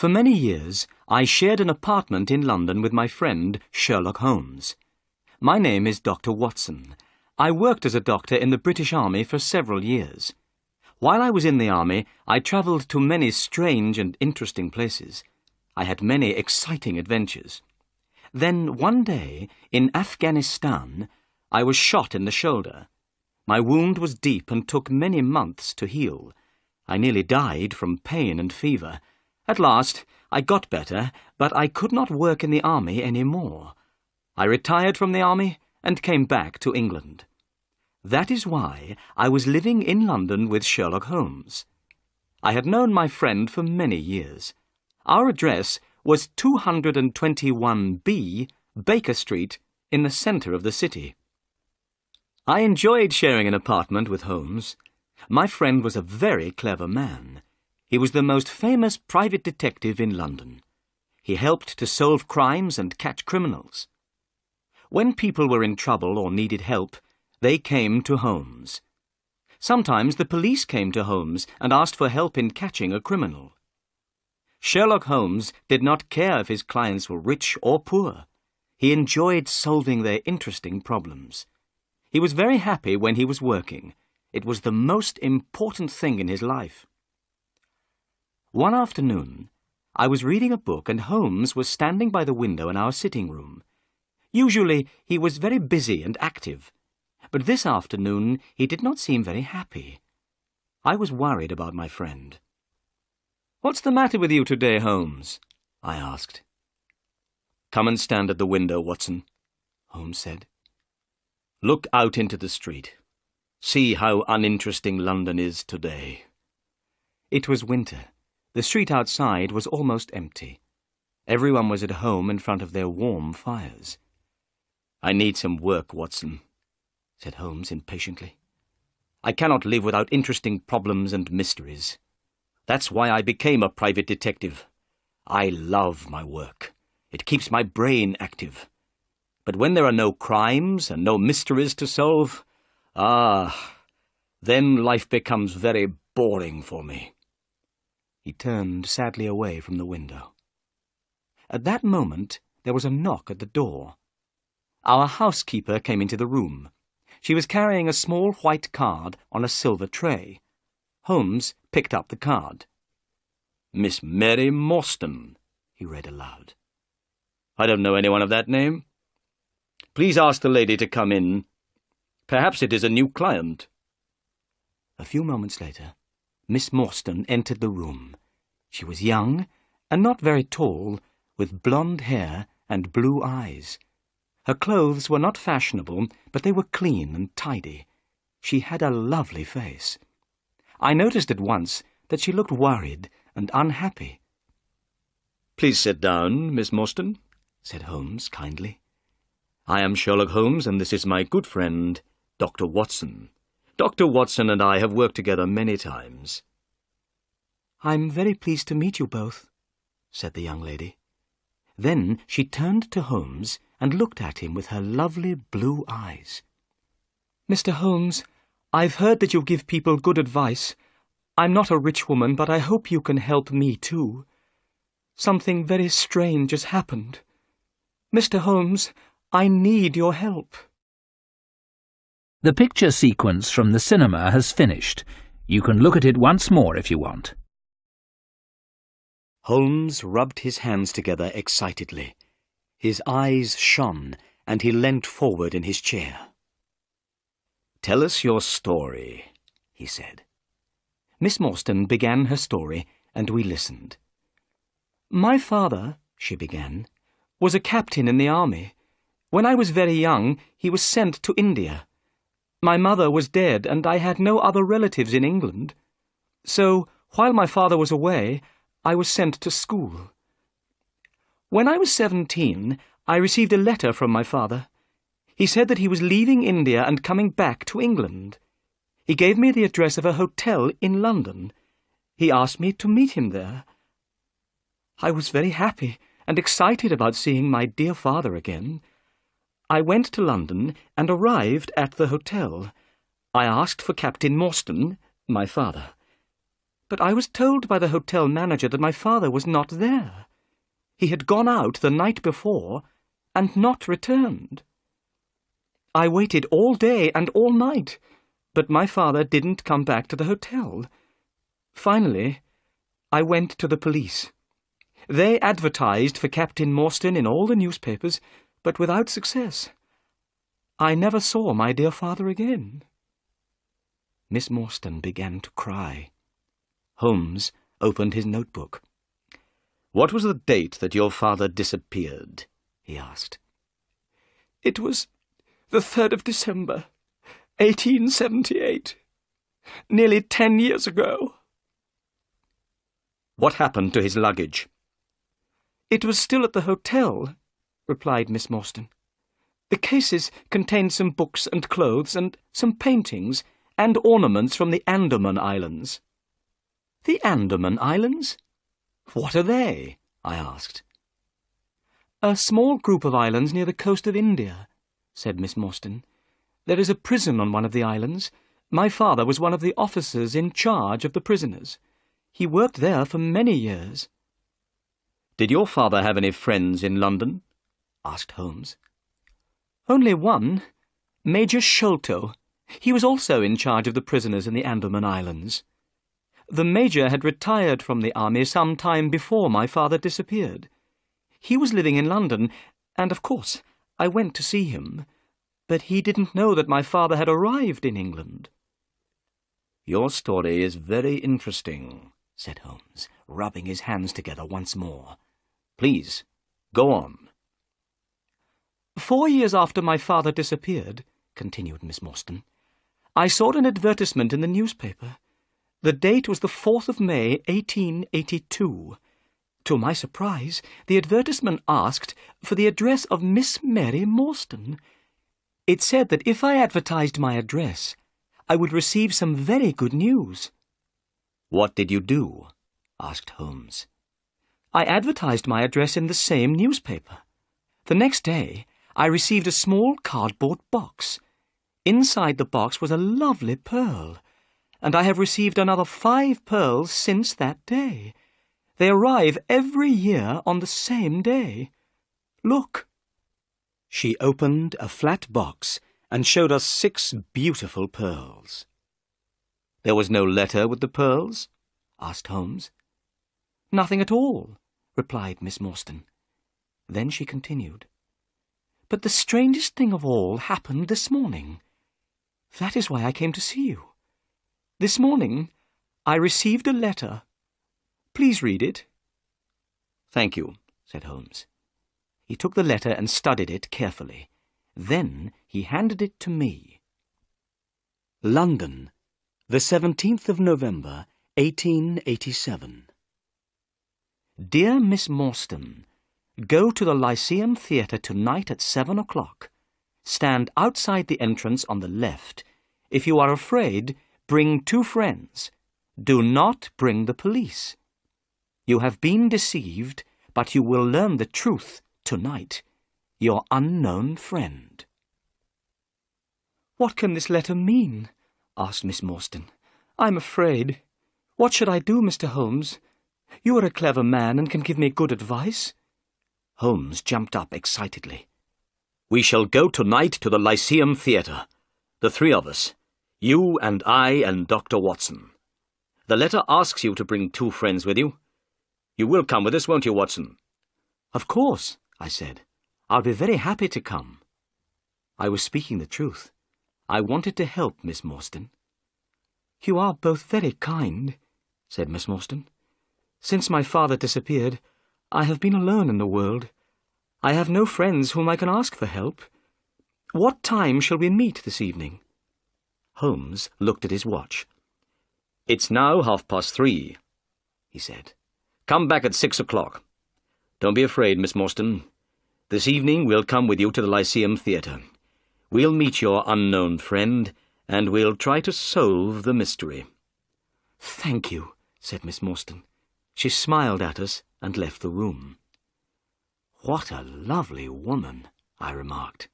For many years, I shared an apartment in London with my friend Sherlock Holmes. My name is Dr. Watson. I worked as a doctor in the British Army for several years. While I was in the Army, I travelled to many strange and interesting places. I had many exciting adventures. Then, one day, in Afghanistan, I was shot in the shoulder. My wound was deep and took many months to heal. I nearly died from pain and fever. At last, I got better, but I could not work in the army any more. I retired from the army and came back to England. That is why I was living in London with Sherlock Holmes. I had known my friend for many years. Our address was 221B Baker Street in the centre of the city. I enjoyed sharing an apartment with Holmes. My friend was a very clever man. He was the most famous private detective in London. He helped to solve crimes and catch criminals. When people were in trouble or needed help, they came to Holmes. Sometimes the police came to Holmes and asked for help in catching a criminal. Sherlock Holmes did not care if his clients were rich or poor. He enjoyed solving their interesting problems. He was very happy when he was working. It was the most important thing in his life. One afternoon, I was reading a book and Holmes was standing by the window in our sitting room. Usually he was very busy and active, but this afternoon he did not seem very happy. I was worried about my friend. What's the matter with you today, Holmes? I asked. Come and stand at the window, Watson, Holmes said. Look out into the street. See how uninteresting London is today. It was winter. The street outside was almost empty. Everyone was at home in front of their warm fires. I need some work, Watson, said Holmes impatiently. I cannot live without interesting problems and mysteries. That's why I became a private detective. I love my work. It keeps my brain active. But when there are no crimes and no mysteries to solve, ah, then life becomes very boring for me. He turned sadly away from the window. At that moment there was a knock at the door. Our housekeeper came into the room. She was carrying a small white card on a silver tray. Holmes picked up the card. Miss Mary Morstan, he read aloud. I don't know anyone of that name. Please ask the lady to come in. Perhaps it is a new client. A few moments later, Miss Morstan entered the room. She was young and not very tall, with blonde hair and blue eyes. Her clothes were not fashionable, but they were clean and tidy. She had a lovely face. I noticed at once that she looked worried and unhappy. Please sit down, Miss Morstan, said Holmes kindly. I am Sherlock Holmes, and this is my good friend, Dr. Watson. Dr. Watson and I have worked together many times. I'm very pleased to meet you both, said the young lady. Then she turned to Holmes and looked at him with her lovely blue eyes. Mr. Holmes, I've heard that you give people good advice. I'm not a rich woman, but I hope you can help me too. Something very strange has happened. Mr. Holmes, I need your help. The picture sequence from the cinema has finished. You can look at it once more if you want. Holmes rubbed his hands together excitedly. His eyes shone, and he leant forward in his chair. Tell us your story, he said. Miss Morstan began her story, and we listened. My father, she began, was a captain in the army. When I was very young, he was sent to India. My mother was dead, and I had no other relatives in England. So, while my father was away, I was sent to school. When I was seventeen, I received a letter from my father. He said that he was leaving India and coming back to England. He gave me the address of a hotel in London. He asked me to meet him there. I was very happy and excited about seeing my dear father again. I went to London and arrived at the hotel. I asked for Captain Morstan, my father. But I was told by the hotel manager that my father was not there. He had gone out the night before and not returned. I waited all day and all night, but my father didn't come back to the hotel. Finally, I went to the police. They advertised for Captain Morstan in all the newspapers, but without success. I never saw my dear father again. Miss Morstan began to cry. Holmes opened his notebook. What was the date that your father disappeared? he asked. It was the 3rd of December, 1878. Nearly ten years ago. What happened to his luggage? It was still at the hotel, replied Miss Morstan. The cases contained some books and clothes and some paintings and ornaments from the Andaman Islands. The Andaman Islands? What are they? I asked. A small group of islands near the coast of India, said Miss Morstan. There is a prison on one of the islands. My father was one of the officers in charge of the prisoners. He worked there for many years. Did your father have any friends in London? Asked Holmes. Only one, Major Sholto. He was also in charge of the prisoners in the Andaman Islands. The Major had retired from the army some time before my father disappeared. He was living in London, and of course I went to see him, but he didn't know that my father had arrived in England. Your story is very interesting, said Holmes, rubbing his hands together once more. Please, go on. Four years after my father disappeared, continued Miss Morstan, I saw an advertisement in the newspaper. The date was the 4th of May, 1882. To my surprise, the advertisement asked for the address of Miss Mary Morstan. It said that if I advertised my address, I would receive some very good news. What did you do? asked Holmes. I advertised my address in the same newspaper. The next day, I received a small cardboard box. Inside the box was a lovely pearl, and I have received another five pearls since that day. They arrive every year on the same day. Look. She opened a flat box and showed us six beautiful pearls. There was no letter with the pearls? asked Holmes. Nothing at all, replied Miss Morstan. Then she continued. But the strangest thing of all happened this morning. That is why I came to see you. This morning I received a letter. Please read it. Thank you, said Holmes. He took the letter and studied it carefully. Then he handed it to me. London, the 17th of November, 1887. Dear Miss Morstan, Go to the Lyceum Theatre tonight at seven o'clock. Stand outside the entrance on the left. If you are afraid, bring two friends. Do not bring the police. You have been deceived, but you will learn the truth tonight. Your unknown friend. What can this letter mean? asked Miss Morstan. I'm afraid. What should I do, Mr. Holmes? You are a clever man and can give me good advice. Holmes jumped up excitedly. We shall go tonight to the Lyceum Theatre. The three of us. You and I and Dr. Watson. The letter asks you to bring two friends with you. You will come with us, won't you, Watson? Of course, I said. I'll be very happy to come. I was speaking the truth. I wanted to help Miss Morstan. You are both very kind, said Miss Morstan. Since my father disappeared, I have been alone in the world. I have no friends whom I can ask for help. What time shall we meet this evening? Holmes looked at his watch. It's now half past three, he said. Come back at six o'clock. Don't be afraid, Miss Morstan. This evening we'll come with you to the Lyceum Theatre. We'll meet your unknown friend, and we'll try to solve the mystery. Thank you, said Miss Morstan. She smiled at us and left the room. What a lovely woman, I remarked.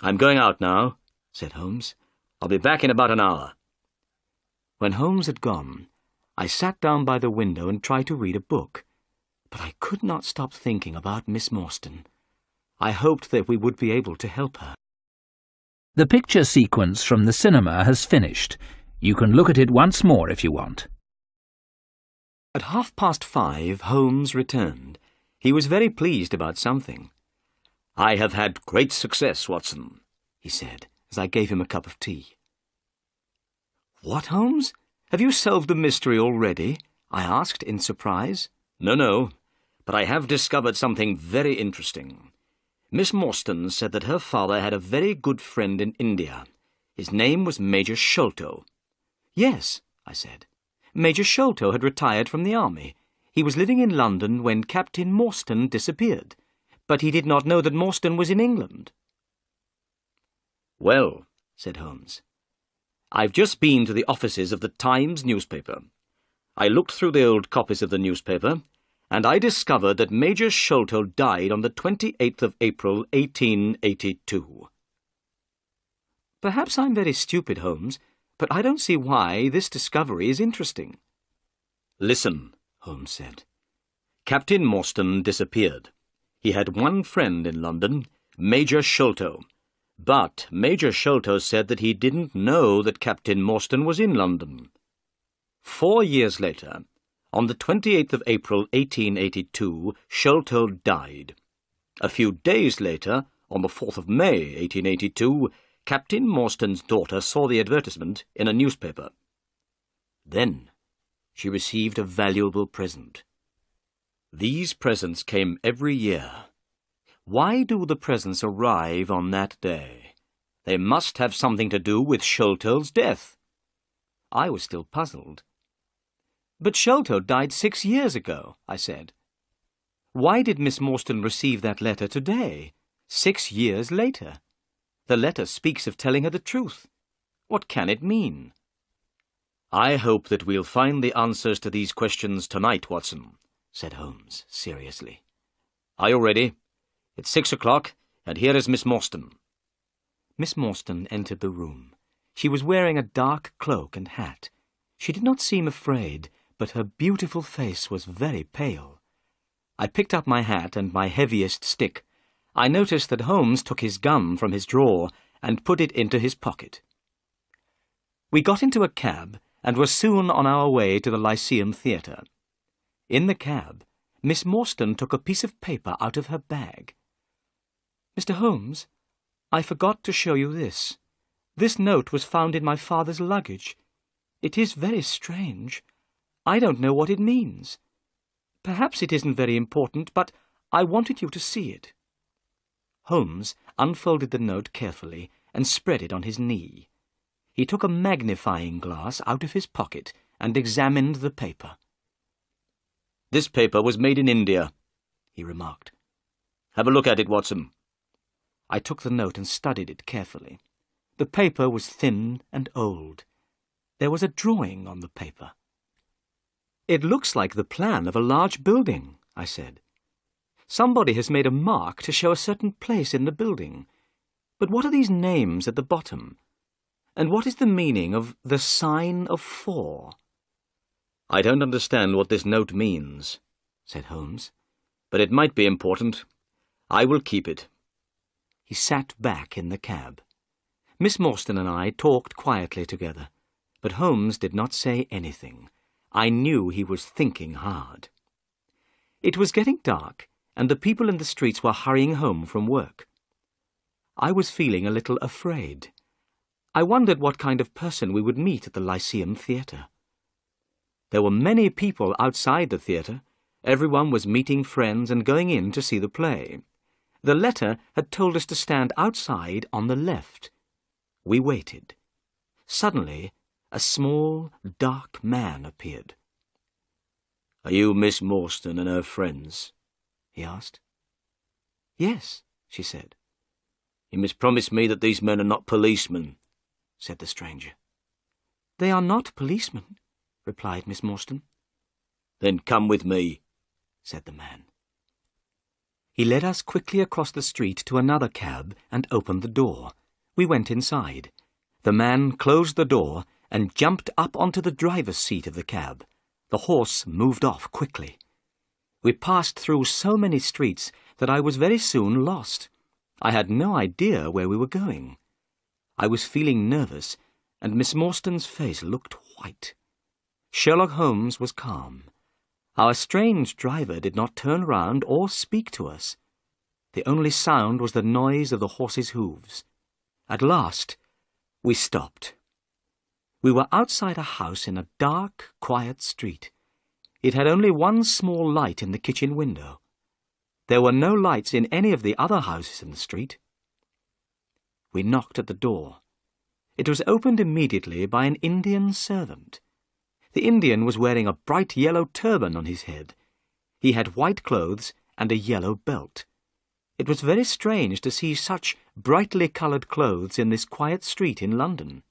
I'm going out now, said Holmes. I'll be back in about an hour. When Holmes had gone, I sat down by the window and tried to read a book, but I could not stop thinking about Miss Morstan. I hoped that we would be able to help her. The picture sequence from the cinema has finished. You can look at it once more if you want. At half past five, Holmes returned. He was very pleased about something. I have had great success, Watson, he said, as I gave him a cup of tea. What, Holmes? Have you solved the mystery already? I asked in surprise. No, no, but I have discovered something very interesting. Miss Morstan said that her father had a very good friend in India. His name was Major Sholto. Yes, I said. Major Sholto had retired from the army. He was living in London when Captain Morstan disappeared, but he did not know that Morstan was in England. Well, said Holmes, I've just been to the offices of the Times newspaper. I looked through the old copies of the newspaper, and I discovered that Major Sholto died on the 28th of April, 1882. Perhaps I'm very stupid, Holmes, but I don't see why this discovery is interesting. Listen, Holmes said. Captain Morstan disappeared. He had one friend in London, Major Sholto. But Major Sholto said that he didn't know that Captain Morstan was in London. Four years later, on the 28th of April 1882, Sholto died. A few days later, on the 4th of May 1882, Captain Morstan's daughter saw the advertisement in a newspaper. Then she received a valuable present. These presents came every year. Why do the presents arrive on that day? They must have something to do with Sholto's death. I was still puzzled. But Sholto died six years ago, I said. Why did Miss Morstan receive that letter today, six years later? The letter speaks of telling her the truth. What can it mean? I hope that we'll find the answers to these questions tonight, Watson, said Holmes seriously. Are you ready? It's six o'clock, and here is Miss Morstan. Miss Morstan entered the room. She was wearing a dark cloak and hat. She did not seem afraid, but her beautiful face was very pale. I picked up my hat and my heaviest stick. I noticed that Holmes took his gun from his drawer and put it into his pocket. We got into a cab and were soon on our way to the Lyceum Theatre. In the cab, Miss Morstan took a piece of paper out of her bag. Mr. Holmes, I forgot to show you this. This note was found in my father's luggage. It is very strange. I don't know what it means. Perhaps it isn't very important, but I wanted you to see it. Holmes unfolded the note carefully and spread it on his knee. He took a magnifying glass out of his pocket and examined the paper. This paper was made in India, he remarked. Have a look at it, Watson. I took the note and studied it carefully. The paper was thin and old. There was a drawing on the paper. It looks like the plan of a large building, I said. Somebody has made a mark to show a certain place in the building. But what are these names at the bottom? And what is the meaning of the sign of four? I don't understand what this note means, said Holmes, but it might be important. I will keep it. He sat back in the cab. Miss Morstan and I talked quietly together, but Holmes did not say anything. I knew he was thinking hard. It was getting dark, and the people in the streets were hurrying home from work. I was feeling a little afraid. I wondered what kind of person we would meet at the Lyceum Theatre. There were many people outside the theatre. Everyone was meeting friends and going in to see the play. The letter had told us to stand outside on the left. We waited. Suddenly, a small, dark man appeared. Are you Miss Morstan and her friends? He asked. Yes, she said. You must promise me that these men are not policemen, said the stranger. They are not policemen, replied Miss Morstan. Then come with me, said the man. He led us quickly across the street to another cab and opened the door. We went inside. The man closed the door and jumped up onto the driver's seat of the cab. The horse moved off quickly. We passed through so many streets that I was very soon lost. I had no idea where we were going. I was feeling nervous, and Miss Morstan's face looked white. Sherlock Holmes was calm. Our strange driver did not turn round or speak to us. The only sound was the noise of the horse's hoofs. At last, we stopped. We were outside a house in a dark, quiet street. It had only one small light in the kitchen window. There were no lights in any of the other houses in the street. We knocked at the door. It was opened immediately by an Indian servant. The Indian was wearing a bright yellow turban on his head. He had white clothes and a yellow belt. It was very strange to see such brightly coloured clothes in this quiet street in London.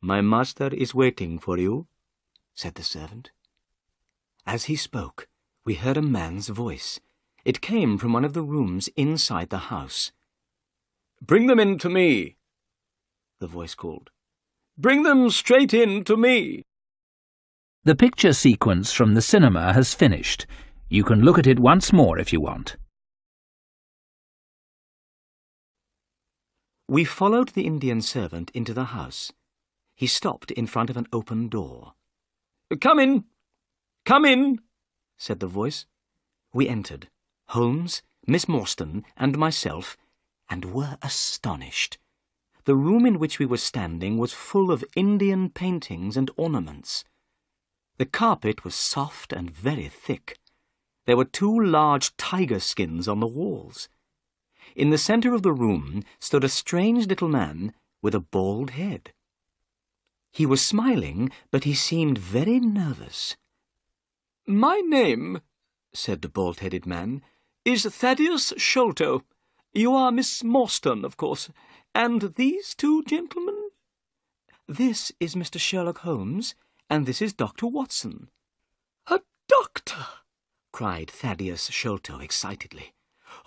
My master is waiting for you, said the servant. As he spoke, we heard a man's voice. It came from one of the rooms inside the house. Bring them in to me, the voice called. Bring them straight in to me. The picture sequence from the cinema has finished. You can look at it once more if you want. We followed the Indian servant into the house. He stopped in front of an open door. Come in! Come in! said the voice. We entered, Holmes, Miss Morstan, and myself, and were astonished. The room in which we were standing was full of Indian paintings and ornaments. The carpet was soft and very thick. There were two large tiger skins on the walls. In the centre of the room stood a strange little man with a bald head. He was smiling, but he seemed very nervous. My name, said the bald-headed man, is Thaddeus Sholto. You are Miss Morstan, of course. And these two gentlemen? This is Mr. Sherlock Holmes, and this is Dr. Watson. A doctor! cried Thaddeus Sholto excitedly.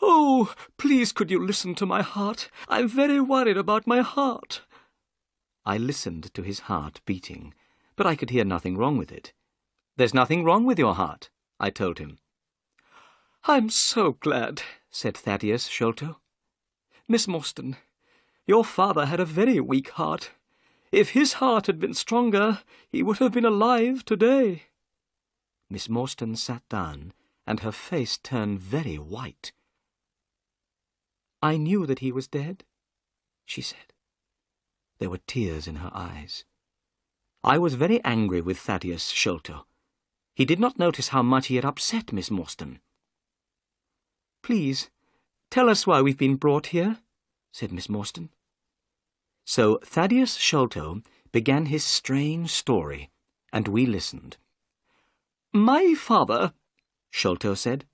Oh, please could you listen to my heart? I'm very worried about my heart. I listened to his heart beating, but I could hear nothing wrong with it. There's nothing wrong with your heart, I told him. I'm so glad, said Thaddeus Sholto. Miss Morstan, your father had a very weak heart. If his heart had been stronger, he would have been alive today. Miss Morstan sat down, and her face turned very white. I knew that he was dead, she said. There were tears in her eyes. I was very angry with Thaddeus Sholto. He did not notice how much he had upset Miss Morstan. Please, tell us why we've been brought here, said Miss Morstan. So Thaddeus Sholto began his strange story, and we listened. My father, Sholto said,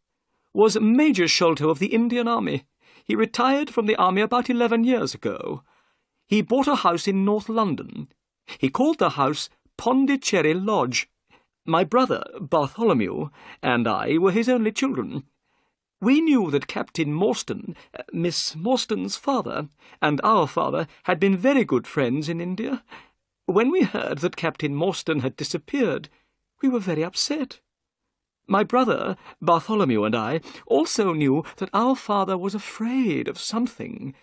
was Major Sholto of the Indian Army. He retired from the army about eleven years ago. He bought a house in North London. He called the house Pondicherry Lodge. My brother, Bartholomew, and I were his only children. We knew that Captain Morstan, uh, Miss Morstan's father, and our father had been very good friends in India. When we heard that Captain Morstan had disappeared, we were very upset. My brother, Bartholomew, and I also knew that our father was afraid of something.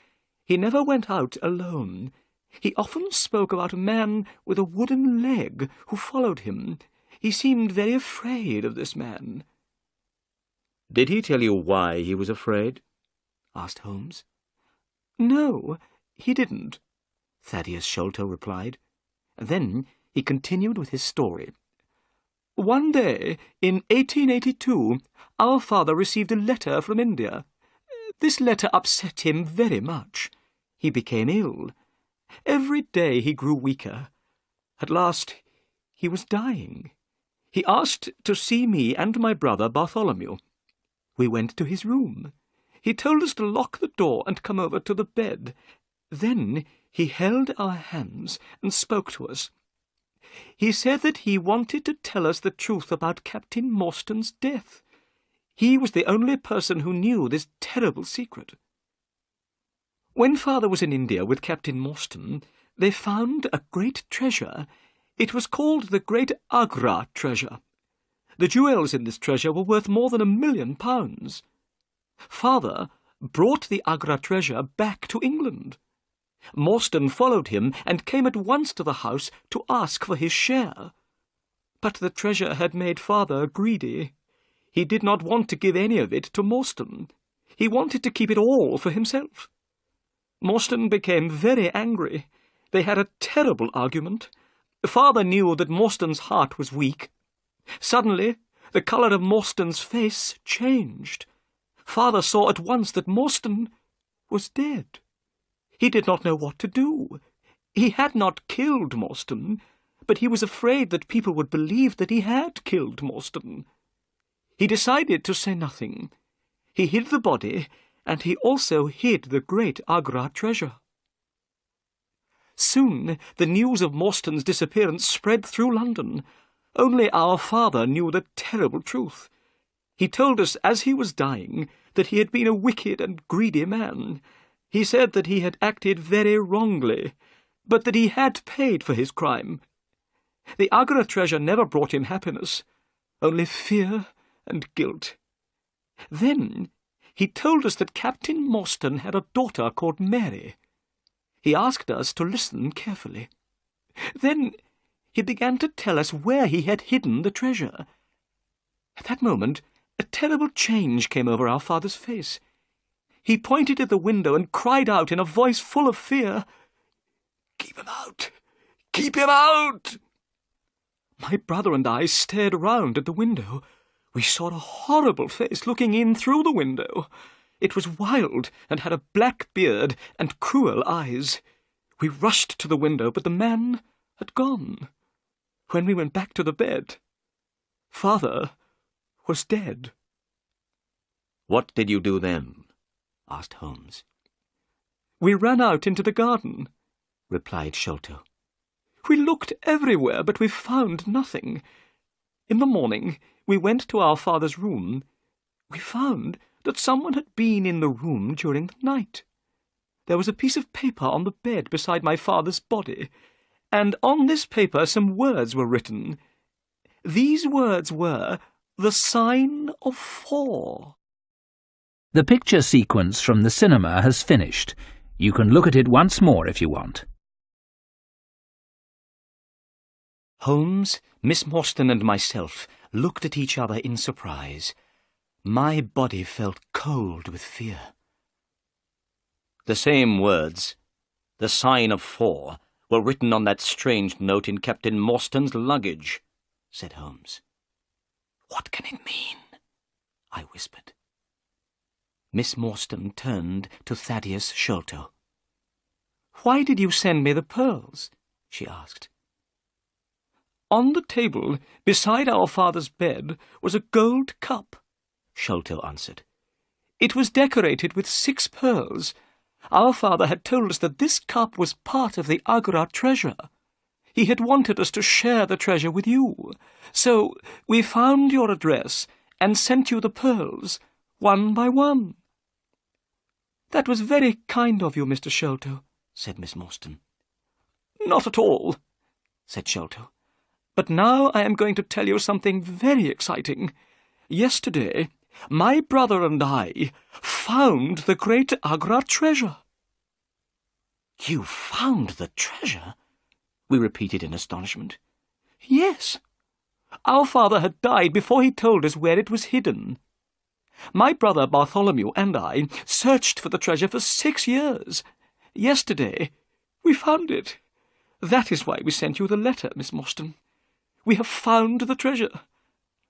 He never went out alone. He often spoke about a man with a wooden leg who followed him. He seemed very afraid of this man. Did he tell you why he was afraid? asked Holmes. No, he didn't, Thaddeus Sholto replied. Then he continued with his story. One day, in 1882, our father received a letter from India. This letter upset him very much. He became ill. Every day he grew weaker. At last he was dying. He asked to see me and my brother Bartholomew. We went to his room. He told us to lock the door and come over to the bed. Then he held our hands and spoke to us. He said that he wanted to tell us the truth about Captain Morstan's death. He was the only person who knew this terrible secret. When father was in India with Captain Morstan, they found a great treasure. It was called the Great Agra treasure. The jewels in this treasure were worth more than a million pounds. Father brought the Agra treasure back to England. Morstan followed him and came at once to the house to ask for his share. But the treasure had made father greedy. He did not want to give any of it to Morstan. He wanted to keep it all for himself. Morstan became very angry. They had a terrible argument. Father knew that Morstan's heart was weak. Suddenly, the colour of Morstan's face changed. Father saw at once that Morstan was dead. He did not know what to do. He had not killed Morstan, but he was afraid that people would believe that he had killed Morstan. He decided to say nothing. He hid the body, and he also hid the great Agra treasure. Soon the news of Morstan's disappearance spread through London. Only our father knew the terrible truth. He told us as he was dying that he had been a wicked and greedy man. He said that he had acted very wrongly, but that he had paid for his crime. The Agra treasure never brought him happiness, only fear and guilt. Then he told us that Captain Morstan had a daughter called Mary. He asked us to listen carefully. Then he began to tell us where he had hidden the treasure. At that moment, a terrible change came over our father's face. He pointed at the window and cried out in a voice full of fear, Keep him out! Keep him out! My brother and I stared round at the window. We saw a horrible face looking in through the window. It was wild and had a black beard and cruel eyes. We rushed to the window, but the man had gone. When we went back to the bed, father was dead. What did you do then? asked Holmes. We ran out into the garden, replied Sholto. We looked everywhere, but we found nothing. In the morning, we went to our father's room. We found that someone had been in the room during the night. There was a piece of paper on the bed beside my father's body, and on this paper some words were written. These words were, The Sign of Four. The picture sequence from the cinema has finished. You can look at it once more if you want. Holmes, Miss Morstan and myself looked at each other in surprise. My body felt cold with fear. The same words, the sign of four, were written on that strange note in Captain Morstan's luggage, said Holmes. What can it mean? I whispered. Miss Morstan turned to Thaddeus Sholto. Why did you send me the pearls? she asked. On the table, beside our father's bed, was a gold cup, Sholto answered. It was decorated with six pearls. Our father had told us that this cup was part of the Agra treasure. He had wanted us to share the treasure with you. So we found your address and sent you the pearls, one by one. That was very kind of you, Mr. Sholto, said Miss Morstan. Not at all, said Sholto. But now I am going to tell you something very exciting. Yesterday, my brother and I found the great Agra treasure. You found the treasure? We repeated in astonishment. Yes. Our father had died before he told us where it was hidden. My brother Bartholomew and I searched for the treasure for six years. Yesterday, we found it. That is why we sent you the letter, Miss Morstan. We have found the treasure,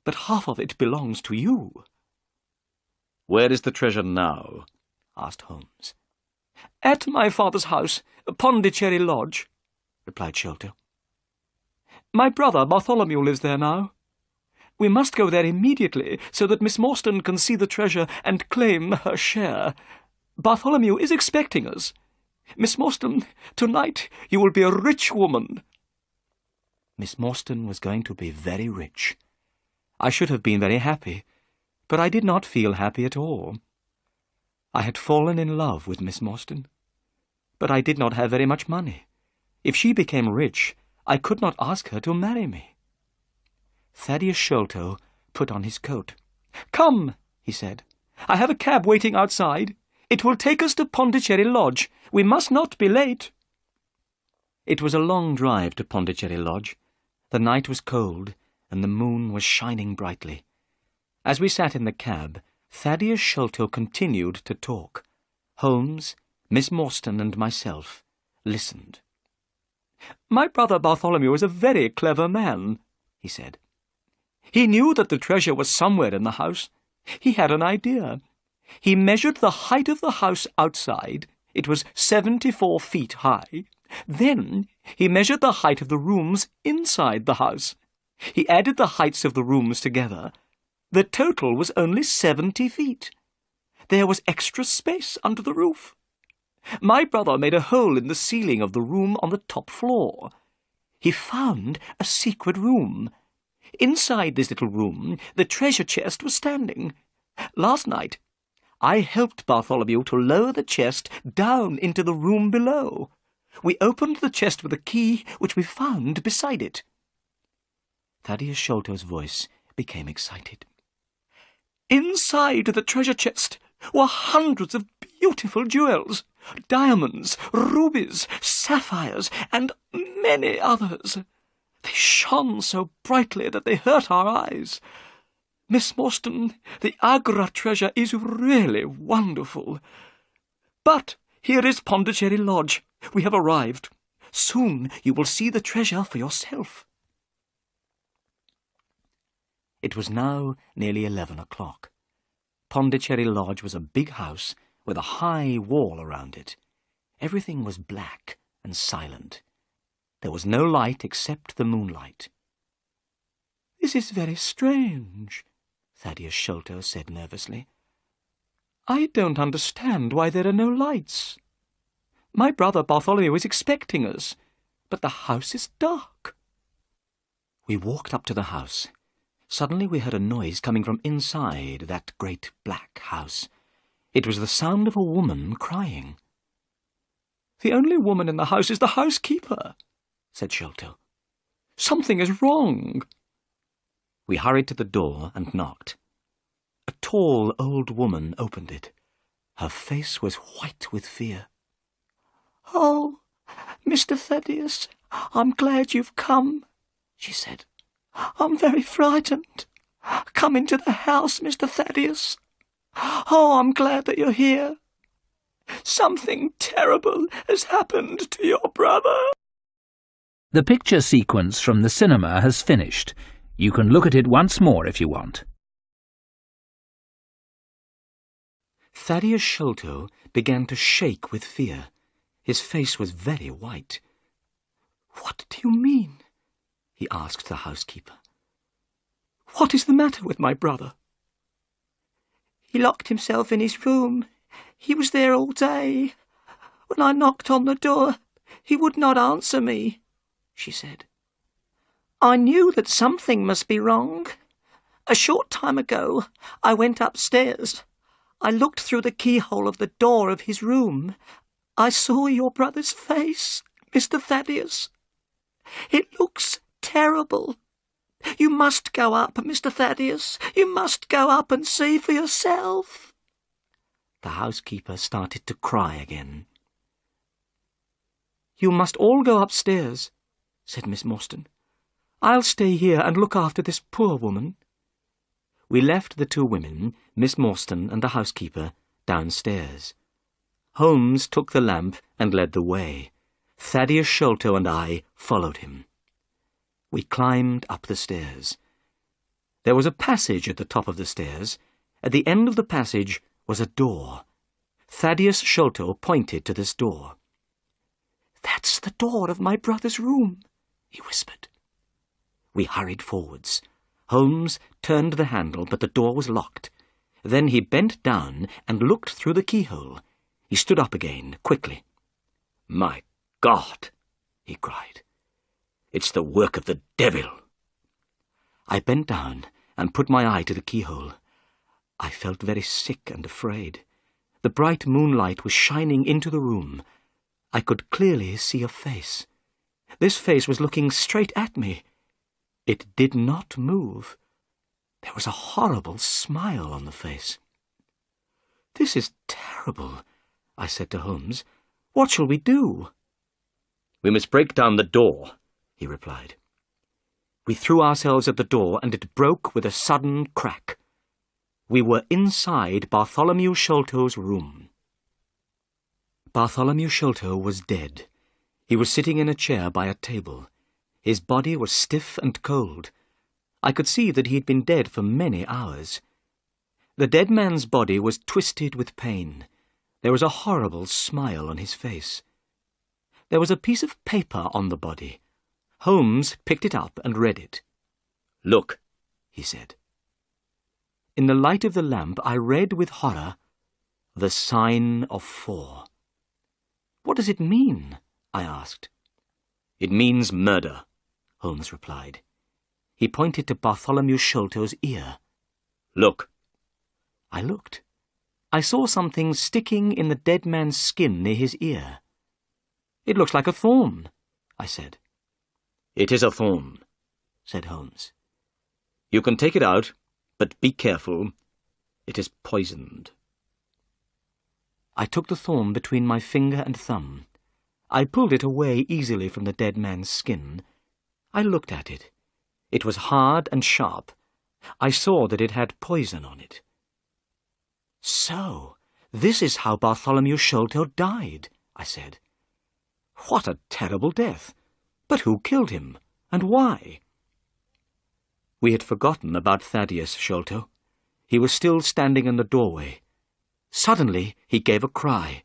but half of it belongs to you. Where is the treasure now? asked Holmes. At my father's house, Pondicherry Lodge, replied Sholto. My brother Bartholomew lives there now. We must go there immediately so that Miss Morstan can see the treasure and claim her share. Bartholomew is expecting us. Miss Morstan, tonight you will be a rich woman. Miss Morstan was going to be very rich. I should have been very happy, but I did not feel happy at all. I had fallen in love with Miss Morstan, but I did not have very much money. If she became rich, I could not ask her to marry me. Thaddeus Sholto put on his coat. Come, he said. I have a cab waiting outside. It will take us to Pondicherry Lodge. We must not be late. It was a long drive to Pondicherry Lodge. The night was cold, and the moon was shining brightly. As we sat in the cab, Thaddeus Sholto continued to talk. Holmes, Miss Morstan, and myself listened. My brother Bartholomew is a very clever man, he said. He knew that the treasure was somewhere in the house. He had an idea. He measured the height of the house outside. It was seventy-four feet high. Then he measured the height of the rooms inside the house. He added the heights of the rooms together. The total was only seventy feet. There was extra space under the roof. My brother made a hole in the ceiling of the room on the top floor. He found a secret room. Inside this little room, the treasure chest was standing. Last night, I helped Bartholomew to lower the chest down into the room below. We opened the chest with a key which we found beside it. Thaddeus Sholto's voice became excited. Inside the treasure chest were hundreds of beautiful jewels, diamonds, rubies, sapphires, and many others. They shone so brightly that they hurt our eyes. Miss Morstan, the Agra treasure is really wonderful. But here is Pondicherry Lodge. We have arrived. Soon you will see the treasure for yourself. It was now nearly eleven o'clock. Pondicherry Lodge was a big house with a high wall around it. Everything was black and silent. There was no light except the moonlight. This is very strange, Thaddeus Sholto said nervously. I don't understand why there are no lights. My brother Bartholomew is expecting us, but the house is dark. We walked up to the house. Suddenly we heard a noise coming from inside that great black house. It was the sound of a woman crying. The only woman in the house is the housekeeper, said Sholto. Something is wrong. We hurried to the door and knocked. A tall old woman opened it. Her face was white with fear. Oh, Mr. Thaddeus, I'm glad you've come, she said. I'm very frightened. Come into the house, Mr. Thaddeus. Oh, I'm glad that you're here. Something terrible has happened to your brother. The picture sequence from the cinema has finished. You can look at it once more if you want. Thaddeus Sholto began to shake with fear. His face was very white. What do you mean? He asked the housekeeper. What is the matter with my brother? He locked himself in his room. He was there all day. When I knocked on the door, he would not answer me, she said. I knew that something must be wrong. A short time ago, I went upstairs. I looked through the keyhole of the door of his room. I saw your brother's face, Mr. Thaddeus. It looks terrible. You must go up, Mr. Thaddeus. You must go up and see for yourself. The housekeeper started to cry again. You must all go upstairs, said Miss Morstan. I'll stay here and look after this poor woman. We left the two women, Miss Morstan and the housekeeper, downstairs. Holmes took the lamp and led the way. Thaddeus Sholto and I followed him. We climbed up the stairs. There was a passage at the top of the stairs. At the end of the passage was a door. Thaddeus Sholto pointed to this door. That's the door of my brother's room, he whispered. We hurried forwards. Holmes turned the handle, but the door was locked. Then he bent down and looked through the keyhole. He stood up again, quickly. My God! he cried. It's the work of the devil. I bent down and put my eye to the keyhole. I felt very sick and afraid. The bright moonlight was shining into the room. I could clearly see a face. This face was looking straight at me. It did not move. There was a horrible smile on the face. This is terrible, I said to Holmes. What shall we do? We must break down the door, he replied. We threw ourselves at the door, and it broke with a sudden crack. We were inside Bartholomew Sholto's room. Bartholomew Sholto was dead. He was sitting in a chair by a table. His body was stiff and cold. I could see that he had been dead for many hours. The dead man's body was twisted with pain. There was a horrible smile on his face. There was a piece of paper on the body. Holmes picked it up and read it. Look, he said. In the light of the lamp, I read with horror, The Sign of Four. What does it mean? I asked. It means murder, Holmes replied. He pointed to Bartholomew Sholto's ear. Look. I looked. I saw something sticking in the dead man's skin near his ear. It looks like a thorn, I said. It is a thorn, said Holmes. You can take it out, but be careful. It is poisoned. I took the thorn between my finger and thumb. I pulled it away easily from the dead man's skin. I looked at it. It was hard and sharp. I saw that it had poison on it. So, this is how Bartholomew Sholto died, I said. What a terrible death! But who killed him, and why? We had forgotten about Thaddeus Sholto. He was still standing in the doorway. Suddenly he gave a cry.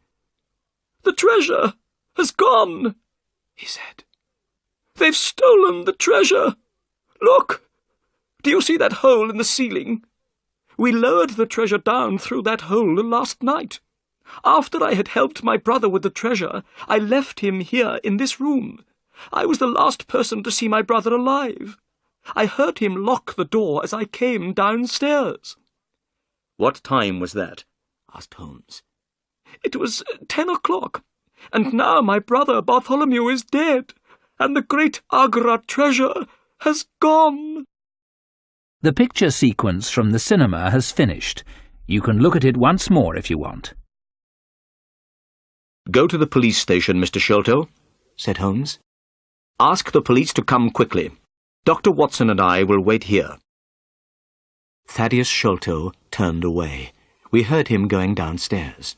The treasure has gone, he said. They've stolen the treasure. Look! Do you see that hole in the ceiling? We lowered the treasure down through that hole last night. After I had helped my brother with the treasure, I left him here in this room. I was the last person to see my brother alive. I heard him lock the door as I came downstairs. What time was that? asked Holmes. It was ten o'clock, and now my brother Bartholomew is dead, and the great Agra treasure has gone. The picture sequence from the cinema has finished. You can look at it once more if you want. Go to the police station, Mr. Sholto, said Holmes. Ask the police to come quickly. Dr. Watson and I will wait here. Thaddeus Sholto turned away. We heard him going downstairs.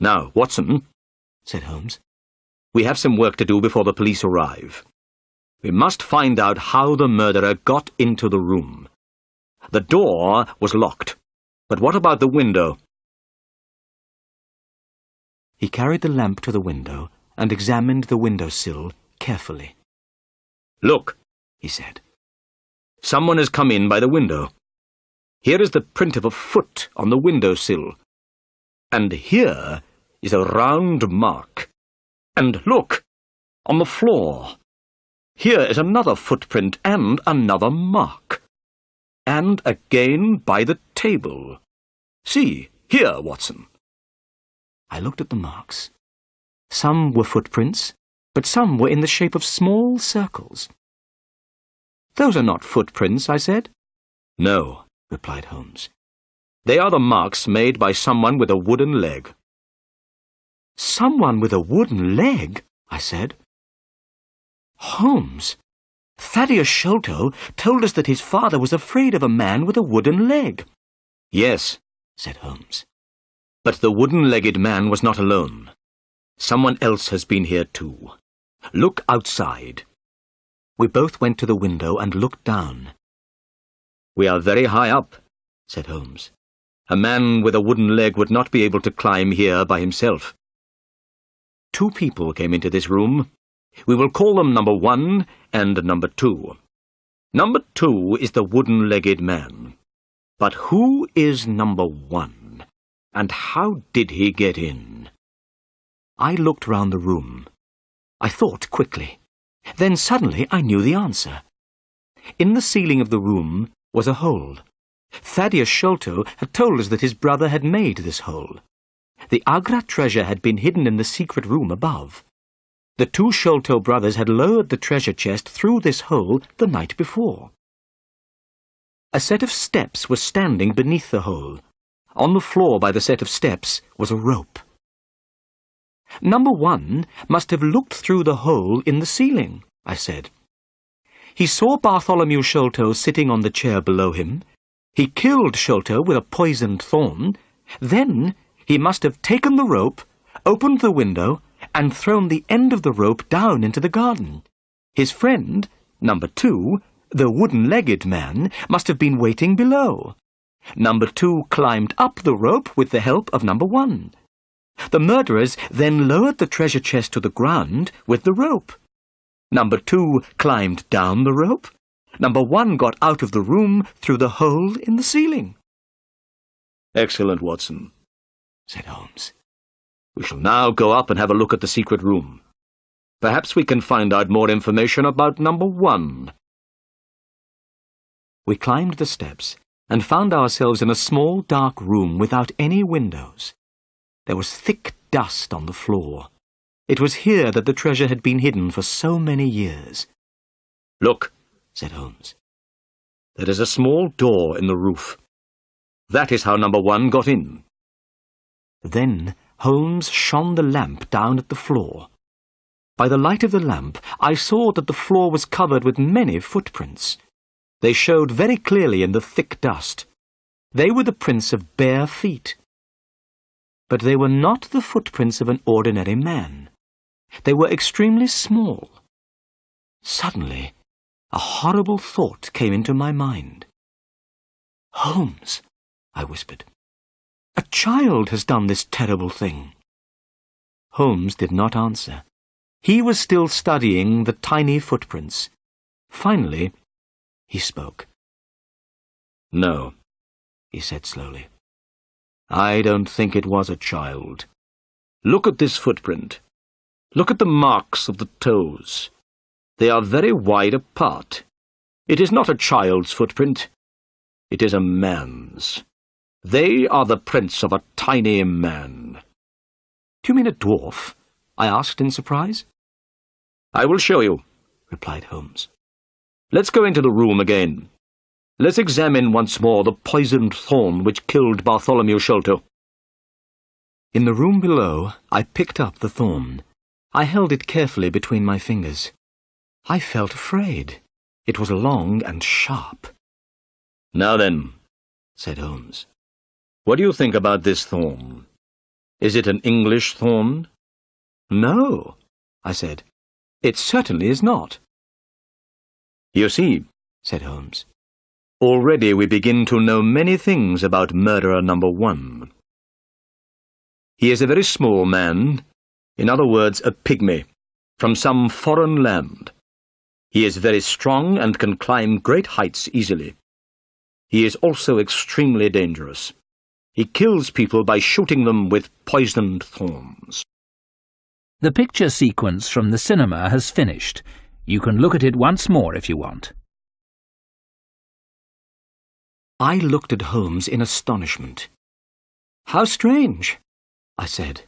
Now, Watson, said Holmes, we have some work to do before the police arrive. We must find out how the murderer got into the room. The door was locked, but what about the window? He carried the lamp to the window and examined the window sill carefully. Look, he said. Someone has come in by the window. Here is the print of a foot on the window sill. And here is a round mark. And look, on the floor. Here is another footprint and another mark. And again by the table. See, here, Watson. I looked at the marks. Some were footprints, but some were in the shape of small circles. Those are not footprints, I said. No, replied Holmes. They are the marks made by someone with a wooden leg. Someone with a wooden leg, I said. Holmes, Thaddeus Sholto told us that his father was afraid of a man with a wooden leg. Yes, said Holmes. But the wooden-legged man was not alone. Someone else has been here too. Look outside. We both went to the window and looked down. We are very high up, said Holmes. A man with a wooden leg would not be able to climb here by himself. Two people came into this room. We will call them number one and number two. Number two is the wooden-legged man. But who is number one? And how did he get in? I looked round the room. I thought quickly. Then suddenly I knew the answer. In the ceiling of the room was a hole. Thaddeus Sholto had told us that his brother had made this hole. The Agra treasure had been hidden in the secret room above. The two Sholto brothers had lowered the treasure chest through this hole the night before. A set of steps was standing beneath the hole. On the floor by the set of steps was a rope. Number one must have looked through the hole in the ceiling, I said. He saw Bartholomew Sholto sitting on the chair below him. He killed Sholto with a poisoned thorn. Then he must have taken the rope, opened the window, and thrown the end of the rope down into the garden. His friend, number two, the wooden-legged man, must have been waiting below. Number two climbed up the rope with the help of number one. The murderers then lowered the treasure chest to the ground with the rope. Number two climbed down the rope. Number one got out of the room through the hole in the ceiling. Excellent, Watson, said Holmes. We shall now go up and have a look at the secret room. Perhaps we can find out more information about number one. We climbed the steps and found ourselves in a small dark room without any windows. There was thick dust on the floor. It was here that the treasure had been hidden for so many years. Look, said Holmes. There is a small door in the roof. That is how number one got in. Then Holmes shone the lamp down at the floor. By the light of the lamp, I saw that the floor was covered with many footprints. They showed very clearly in the thick dust. They were the prints of bare feet. But they were not the footprints of an ordinary man. They were extremely small. Suddenly, a horrible thought came into my mind. Holmes, I whispered. A child has done this terrible thing. Holmes did not answer. He was still studying the tiny footprints. Finally, he spoke. No, he said slowly. I don't think it was a child. Look at this footprint. Look at the marks of the toes. They are very wide apart. It is not a child's footprint. It is a man's. They are the prints of a tiny man. Do you mean a dwarf? I asked in surprise. I will show you, replied Holmes. Let's go into the room again. Let's examine once more the poisoned thorn which killed Bartholomew Sholto. In the room below, I picked up the thorn. I held it carefully between my fingers. I felt afraid. It was long and sharp. Now then, said Holmes, what do you think about this thorn? Is it an English thorn? No, I said. It certainly is not. You see, said Holmes, already we begin to know many things about murderer number one. He is a very small man, in other words, a pygmy, from some foreign land. He is very strong and can climb great heights easily. He is also extremely dangerous. He kills people by shooting them with poisoned thorns. The picture sequence from the cinema has finished. You can look at it once more if you want. I looked at Holmes in astonishment. How strange, I said.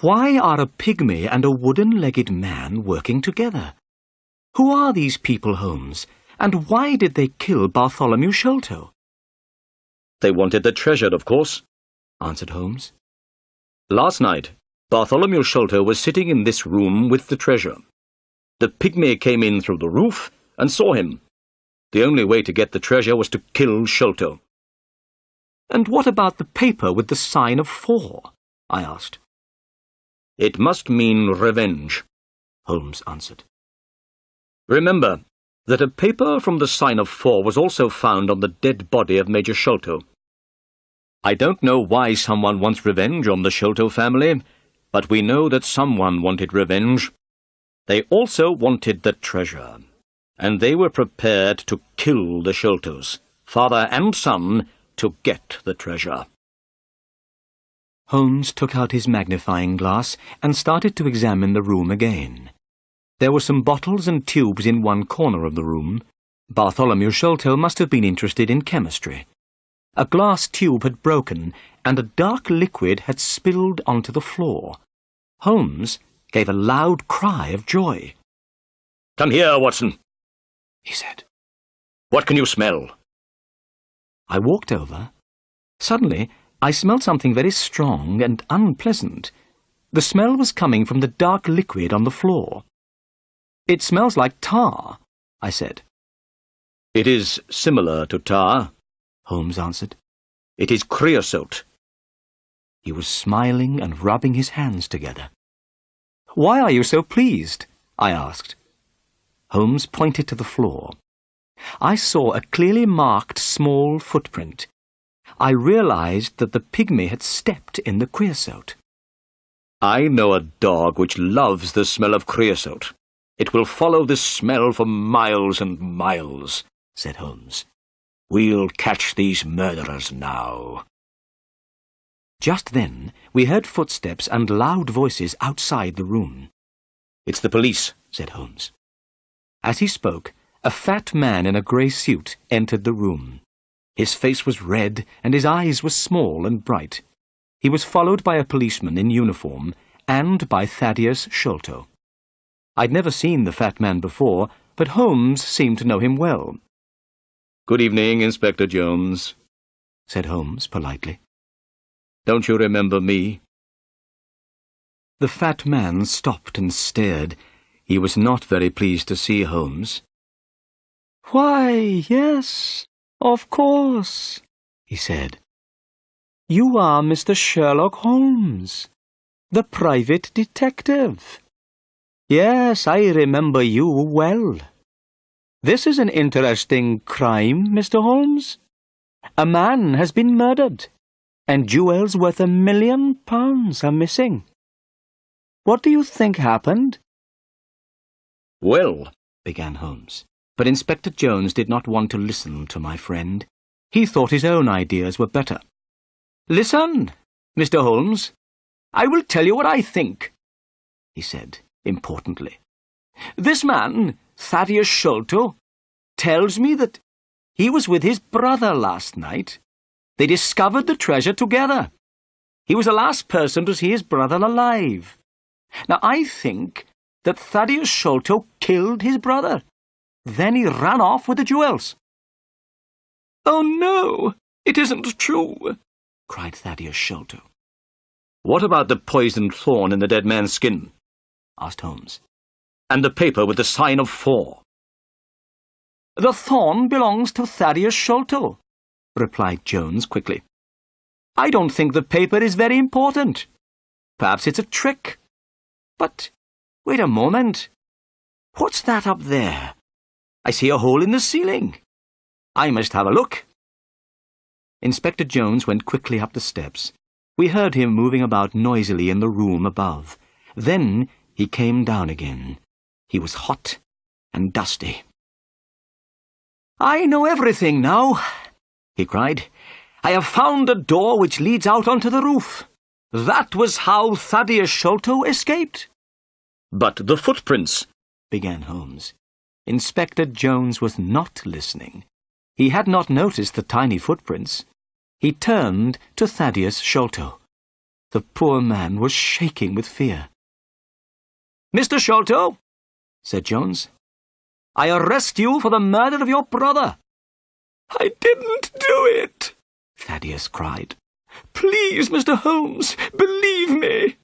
Why are a pygmy and a wooden-legged man working together? Who are these people, Holmes, and why did they kill Bartholomew Sholto? They wanted the treasure, of course, answered Holmes. Last night, Bartholomew Sholto was sitting in this room with the treasure. The pygmy came in through the roof and saw him. The only way to get the treasure was to kill Sholto. And what about the paper with the sign of four? I asked. It must mean revenge, Holmes answered. Remember that a paper from the sign of four was also found on the dead body of Major Sholto. I don't know why someone wants revenge on the Sholto family, but we know that someone wanted revenge. They also wanted the treasure, and they were prepared to kill the Sholtos, father and son, to get the treasure. Holmes took out his magnifying glass and started to examine the room again. There were some bottles and tubes in one corner of the room. Bartholomew Sholto must have been interested in chemistry. A glass tube had broken, and a dark liquid had spilled onto the floor. Holmes gave a loud cry of joy. Come here, Watson, he said. What can you smell? I walked over. Suddenly, I smelled something very strong and unpleasant. The smell was coming from the dark liquid on the floor. It smells like tar, I said. It is similar to tar, Holmes answered. It is creosote. He was smiling and rubbing his hands together. Why are you so pleased? I asked. Holmes pointed to the floor. I saw a clearly marked small footprint. I realized that the pygmy had stepped in the creosote. I know a dog which loves the smell of creosote. It will follow this smell for miles and miles, said Holmes. We'll catch these murderers now. Just then, we heard footsteps and loud voices outside the room. It's the police, said Holmes. As he spoke, a fat man in a grey suit entered the room. His face was red and his eyes were small and bright. He was followed by a policeman in uniform and by Thaddeus Sholto. I'd never seen the fat man before, but Holmes seemed to know him well. Good evening, Inspector Jones, said Holmes politely. Don't you remember me? The fat man stopped and stared. He was not very pleased to see Holmes. Why, yes, of course, he said. You are Mr. Sherlock Holmes, the private detective. Yes, I remember you well. This is an interesting crime, Mr. Holmes. A man has been murdered, and jewels worth a million pounds are missing. What do you think happened? Well, began Holmes, but Inspector Jones did not want to listen to my friend. He thought his own ideas were better. Listen, Mr. Holmes. I will tell you what I think, he said importantly. This man, Thaddeus Sholto, tells me that he was with his brother last night. They discovered the treasure together. He was the last person to see his brother alive. Now, I think that Thaddeus Sholto killed his brother. Then he ran off with the jewels. Oh, no, it isn't true, cried Thaddeus Sholto. What about the poisoned thorn in the dead man's skin? asked Holmes. And the paper with the sign of four. The thorn belongs to Thaddeus Sholto, replied Jones quickly. I don't think the paper is very important. Perhaps it's a trick. But wait a moment. What's that up there? I see a hole in the ceiling. I must have a look. Inspector Jones went quickly up the steps. We heard him moving about noisily in the room above. Then he came down again. He was hot and dusty. I know everything now, he cried. I have found a door which leads out onto the roof. That was how Thaddeus Sholto escaped. But the footprints, began Holmes. Inspector Jones was not listening. He had not noticed the tiny footprints. He turned to Thaddeus Sholto. The poor man was shaking with fear. Mr. Sholto, said Jones, I arrest you for the murder of your brother. I didn't do it, Thaddeus cried. Please, Mr. Holmes, believe me.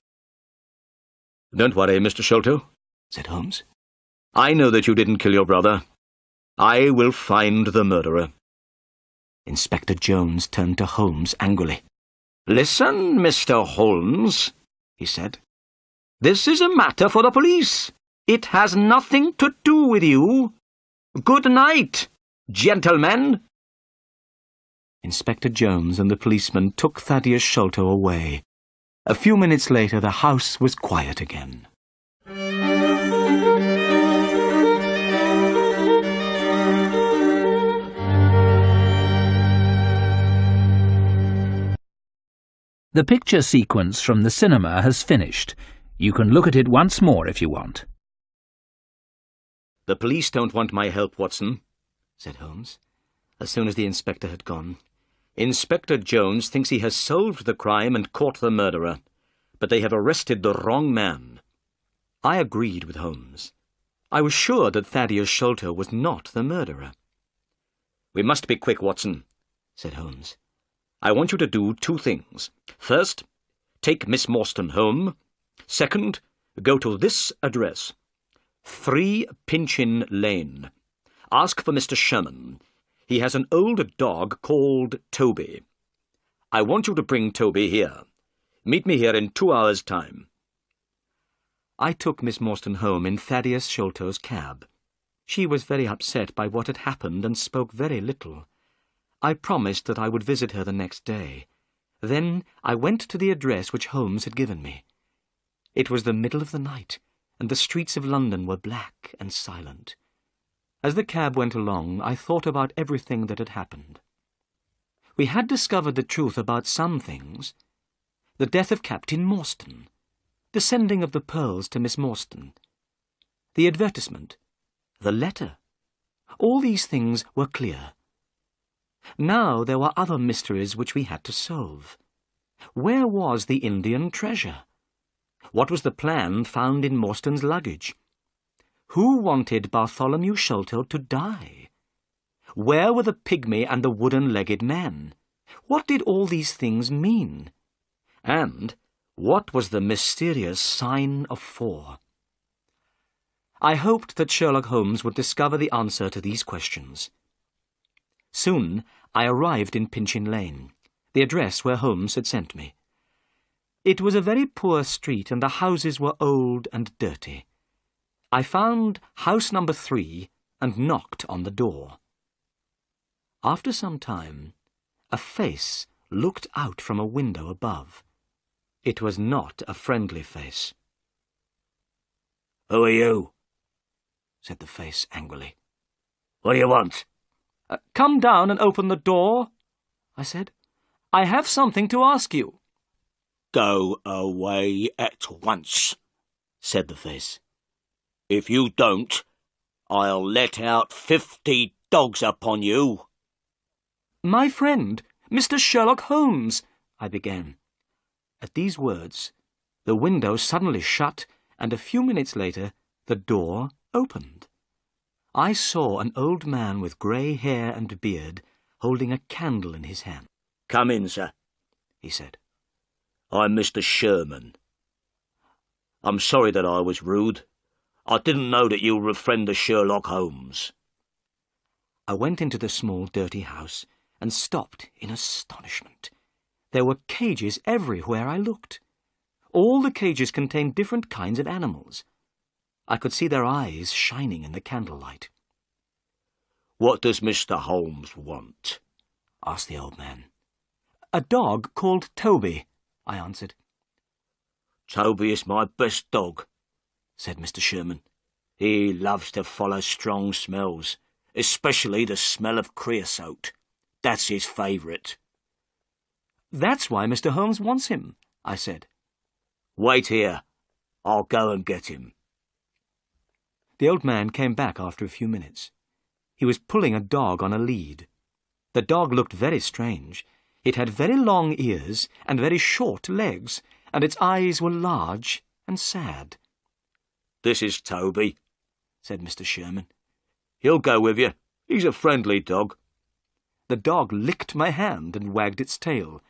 Don't worry, Mr. Sholto, said Holmes. I know that you didn't kill your brother. I will find the murderer. Inspector Jones turned to Holmes angrily. Listen, Mr. Holmes, he said. This is a matter for the police. It has nothing to do with you. Good night, gentlemen. Inspector Jones and the policeman took Thaddeus Sholto away. A few minutes later, the house was quiet again. The picture sequence from the cinema has finished. You can look at it once more if you want. The police don't want my help, Watson, said Holmes, as soon as the inspector had gone. Inspector Jones thinks he has solved the crime and caught the murderer, but they have arrested the wrong man. I agreed with Holmes. I was sure that Thaddeus Sholto was not the murderer. We must be quick, Watson, said Holmes. I want you to do two things. First, take Miss Morstan home. Second, go to this address. 3 Pinchin Lane. Ask for Mr. Sherman. He has an old dog called Toby. I want you to bring Toby here. Meet me here in two hours' time. I took Miss Morstan home in Thaddeus Sholto's cab. She was very upset by what had happened and spoke very little. I promised that I would visit her the next day. Then I went to the address which Holmes had given me. It was the middle of the night, and the streets of London were black and silent. As the cab went along, I thought about everything that had happened. We had discovered the truth about some things. The death of Captain Morstan, the sending of the pearls to Miss Morstan, the advertisement, the letter. All these things were clear. Now there were other mysteries which we had to solve. Where was the Indian treasure? What was the plan found in Morstan's luggage? Who wanted Bartholomew Sholto to die? Where were the pygmy and the wooden-legged man? What did all these things mean? And what was the mysterious sign of four? I hoped that Sherlock Holmes would discover the answer to these questions. Soon I arrived in Pinchin Lane, the address where Holmes had sent me. It was a very poor street, and the houses were old and dirty. I found house number three and knocked on the door. After some time, a face looked out from a window above. It was not a friendly face. Who are you? said the face angrily. What do you want? Uh, come down and open the door, I said. I have something to ask you. Go away at once, said the face. If you don't, I'll let out fifty dogs upon you. My friend, Mr. Sherlock Holmes, I began. At these words, the window suddenly shut, and a few minutes later the door opened. I saw an old man with grey hair and beard holding a candle in his hand. Come in, sir, he said. I'm Mr. Sherman. I'm sorry that I was rude. I didn't know that you were a friend of Sherlock Holmes. I went into the small, dirty house and stopped in astonishment. There were cages everywhere I looked. All the cages contained different kinds of animals. I could see their eyes shining in the candlelight. What does Mr. Holmes want? asked the old man. A dog called Toby, I answered. Toby is my best dog, said Mr. Sherman. He loves to follow strong smells, especially the smell of creosote. That's his favourite. That's why Mr. Holmes wants him, I said. Wait here. I'll go and get him. The old man came back after a few minutes. He was pulling a dog on a lead. The dog looked very strange. It had very long ears and very short legs, and its eyes were large and sad. This is Toby, said Mr. Sherman. He'll go with you. He's a friendly dog. The dog licked my hand and wagged its tail.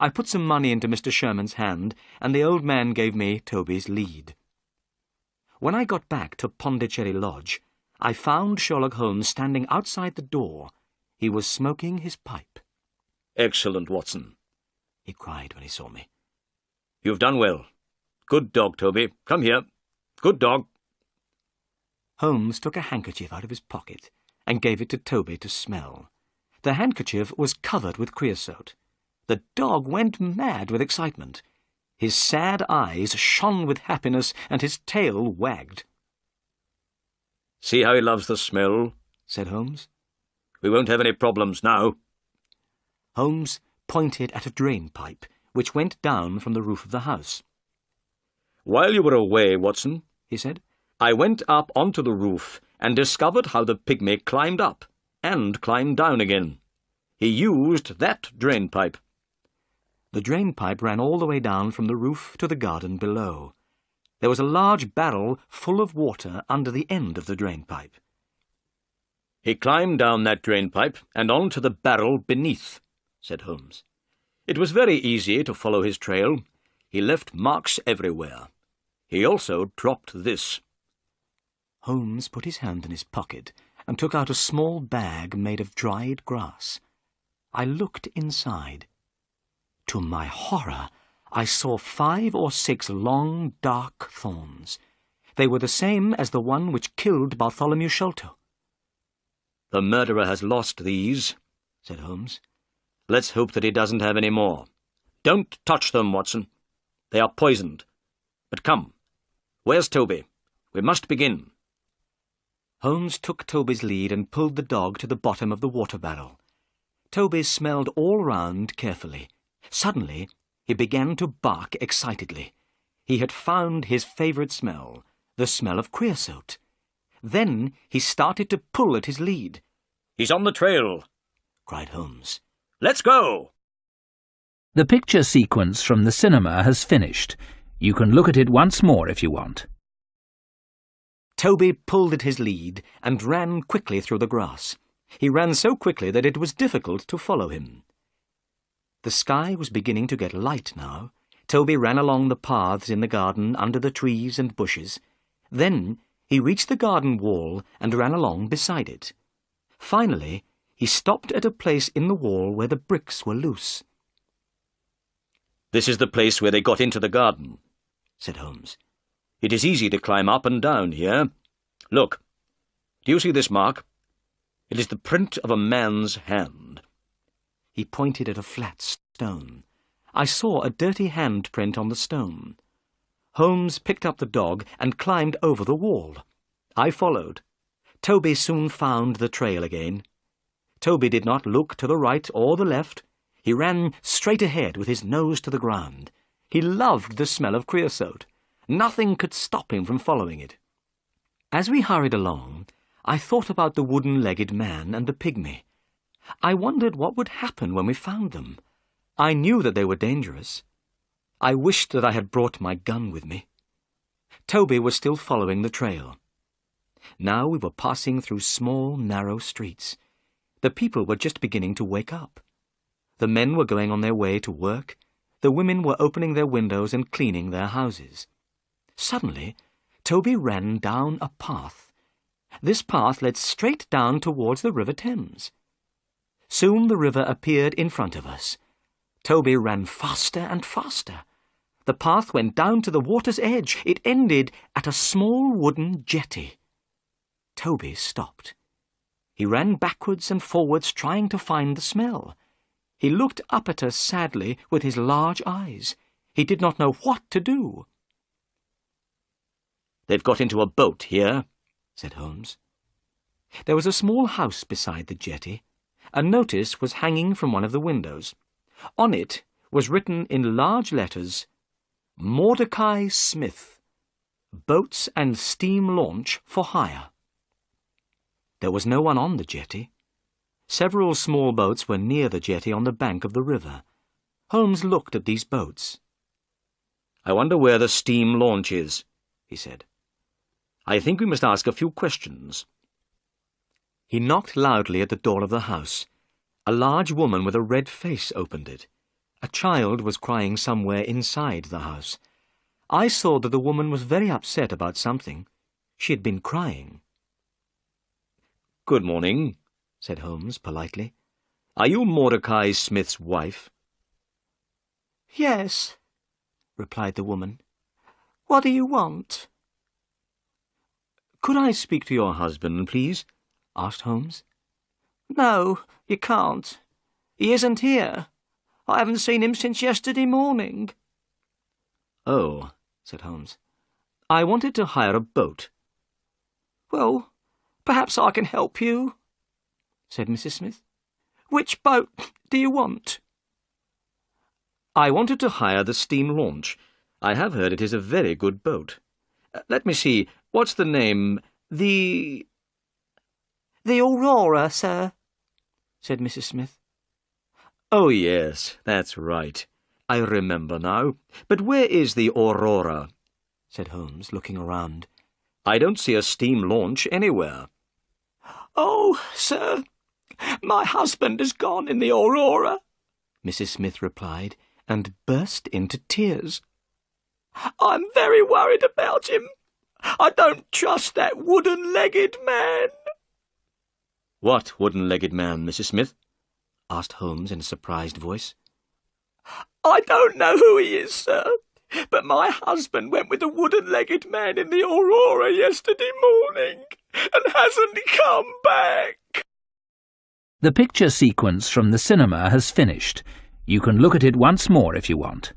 I put some money into Mr. Sherman's hand, and the old man gave me Toby's lead. When I got back to Pondicherry Lodge, I found Sherlock Holmes standing outside the door. He was smoking his pipe. Excellent, Watson, he cried when he saw me. You've done well. Good dog, Toby. Come here. Good dog. Holmes took a handkerchief out of his pocket and gave it to Toby to smell. The handkerchief was covered with creosote. The dog went mad with excitement. His sad eyes shone with happiness and his tail wagged. See how he loves the smell, said Holmes. We won't have any problems now. Holmes pointed at a drain pipe, which went down from the roof of the house. While you were away, Watson, he said, I went up onto the roof and discovered how the pygmy climbed up and climbed down again. He used that drain pipe. The drain pipe ran all the way down from the roof to the garden below. There was a large barrel full of water under the end of the drain pipe. He climbed down that drain pipe and on to the barrel beneath, said Holmes. It was very easy to follow his trail. He left marks everywhere. He also dropped this. Holmes put his hand in his pocket and took out a small bag made of dried grass. I looked inside. To my horror, I saw five or six long, dark thorns. They were the same as the one which killed Bartholomew Sholto. The murderer has lost these, said Holmes. Let's hope that he doesn't have any more. Don't touch them, Watson. They are poisoned. But come, where's Toby? We must begin. Holmes took Toby's lead and pulled the dog to the bottom of the water barrel. Toby smelled all round carefully. Suddenly, he began to bark excitedly. He had found his favourite smell, the smell of creosote. Then he started to pull at his lead. He's on the trail, cried Holmes. Let's go! The picture sequence from the cinema has finished. You can look at it once more if you want. Toby pulled at his lead and ran quickly through the grass. He ran so quickly that it was difficult to follow him. The sky was beginning to get light now. Toby ran along the paths in the garden under the trees and bushes. Then he reached the garden wall and ran along beside it. Finally, he stopped at a place in the wall where the bricks were loose. This is the place where they got into the garden, said Holmes. It is easy to climb up and down here. Look, do you see this mark? It is the print of a man's hand. He pointed at a flat stone. I saw a dirty handprint on the stone. Holmes picked up the dog and climbed over the wall. I followed. Toby soon found the trail again. Toby did not look to the right or the left. He ran straight ahead with his nose to the ground. He loved the smell of creosote. Nothing could stop him from following it. As we hurried along, I thought about the wooden-legged man and the pygmy. I wondered what would happen when we found them. I knew that they were dangerous. I wished that I had brought my gun with me. Toby was still following the trail. Now we were passing through small, narrow streets. The people were just beginning to wake up. The men were going on their way to work. The women were opening their windows and cleaning their houses. Suddenly, Toby ran down a path. This path led straight down towards the River Thames. Soon the river appeared in front of us. Toby ran faster and faster. The path went down to the water's edge. It ended at a small wooden jetty. Toby stopped. He ran backwards and forwards trying to find the smell. He looked up at us sadly with his large eyes. He did not know what to do. They've got into a boat here, said Holmes. There was a small house beside the jetty. A notice was hanging from one of the windows. On it was written in large letters, Mordecai Smith, Boats and Steam Launch for Hire. There was no one on the jetty. Several small boats were near the jetty on the bank of the river. Holmes looked at these boats. I wonder where the steam launch is, he said. I think we must ask a few questions. He knocked loudly at the door of the house. A large woman with a red face opened it. A child was crying somewhere inside the house. I saw that the woman was very upset about something. She had been crying. Good morning, said Holmes politely. Are you Mordecai Smith's wife? Yes, replied the woman. What do you want? Could I speak to your husband, please? asked Holmes. No, you can't. He isn't here. I haven't seen him since yesterday morning. Oh, said Holmes. I wanted to hire a boat. Well, Perhaps I can help you, said Mrs. Smith. Which boat do you want? I wanted to hire the steam launch. I have heard it is a very good boat. Uh, let me see, what's the name? The... The Aurora, sir, said Mrs. Smith. Oh, yes, that's right. I remember now. But where is the Aurora? said Holmes, looking around. I don't see a steam launch anywhere. Oh, sir, my husband has gone in the Aurora, Mrs. Smith replied, and burst into tears. I'm very worried about him. I don't trust that wooden-legged man. What wooden-legged man, Mrs. Smith? asked Holmes in a surprised voice. I don't know who he is, sir, but my husband went with a wooden-legged man in the Aurora yesterday morning and hasn't come back. The picture sequence from the cinema has finished. You can look at it once more if you want.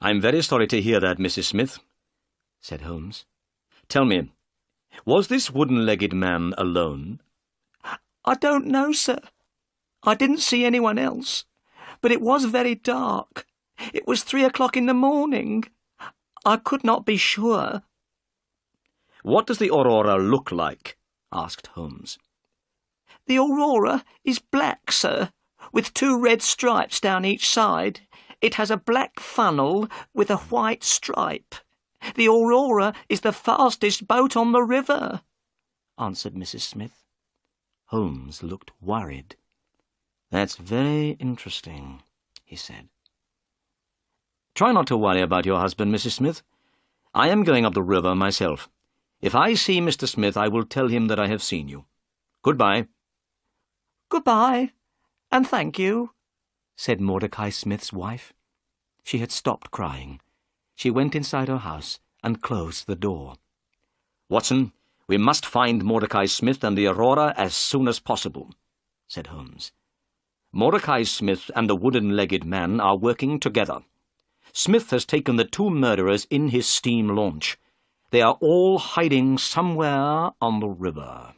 I'm very sorry to hear that, Mrs. Smith, said Holmes. Tell me, was this wooden-legged man alone? I don't know, sir. I didn't see anyone else, but it was very dark. It was three o'clock in the morning. I could not be sure. What does the Aurora look like? asked Holmes. The Aurora is black, sir, with two red stripes down each side. It has a black funnel with a white stripe. The Aurora is the fastest boat on the river, answered Mrs. Smith. Holmes looked worried. That's very interesting, he said. Try not to worry about your husband, Mrs. Smith. I am going up the river myself. If I see Mr. Smith, I will tell him that I have seen you. Goodbye. Goodbye, and thank you, said Mordecai Smith's wife. She had stopped crying. She went inside her house and closed the door. Watson, we must find Mordecai Smith and the Aurora as soon as possible, said Holmes. Mordecai Smith and the wooden-legged man are working together. Smith has taken the two murderers in his steam launch. They are all hiding somewhere on the river.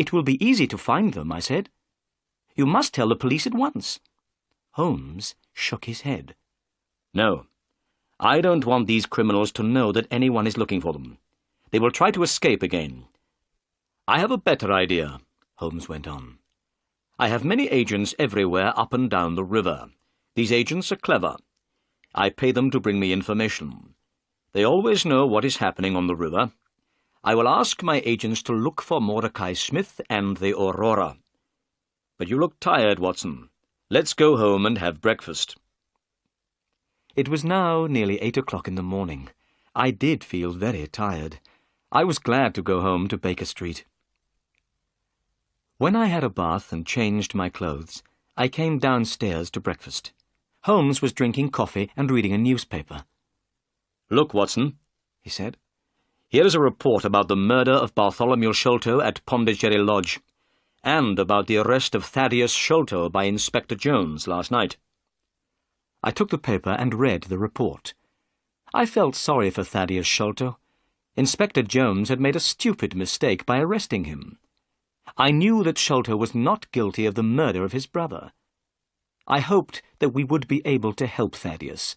It will be easy to find them, I said. You must tell the police at once. Holmes shook his head. No. I don't want these criminals to know that anyone is looking for them. They will try to escape again. I have a better idea, Holmes went on. I have many agents everywhere up and down the river. These agents are clever. I pay them to bring me information. They always know what is happening on the river. I will ask my agents to look for Mordecai Smith and the Aurora. But you look tired, Watson. Let's go home and have breakfast. It was now nearly eight o'clock in the morning. I did feel very tired. I was glad to go home to Baker Street. When I had a bath and changed my clothes, I came downstairs to breakfast. Holmes was drinking coffee and reading a newspaper. Look, Watson, he said. Here is a report about the murder of Bartholomew Sholto at Pondicherry Lodge, and about the arrest of Thaddeus Sholto by Inspector Jones last night. I took the paper and read the report. I felt sorry for Thaddeus Sholto. Inspector Jones had made a stupid mistake by arresting him. I knew that Sholto was not guilty of the murder of his brother. I hoped that we would be able to help Thaddeus.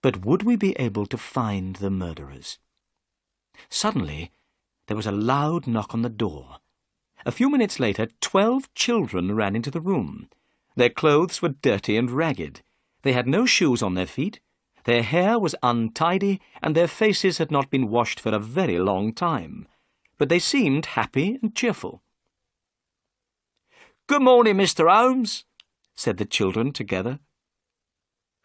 But would we be able to find the murderers? Suddenly, there was a loud knock on the door. A few minutes later, twelve children ran into the room. Their clothes were dirty and ragged. They had no shoes on their feet. Their hair was untidy, and their faces had not been washed for a very long time. But they seemed happy and cheerful. Good morning, Mr. Holmes, said the children together.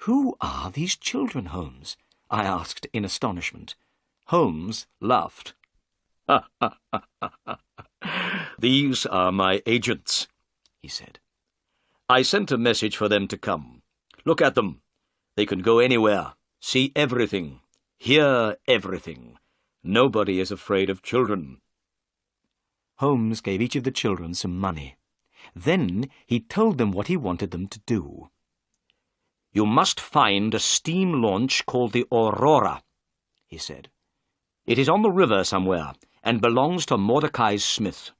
Who are these children, Holmes? I asked in astonishment. Holmes laughed. These are my agents, he said. I sent a message for them to come. Look at them. They can go anywhere, see everything, hear everything. Nobody is afraid of children. Holmes gave each of the children some money. Then he told them what he wanted them to do. You must find a steam launch called the Aurora, he said. It is on the river somewhere, and belongs to Mordecai Smith.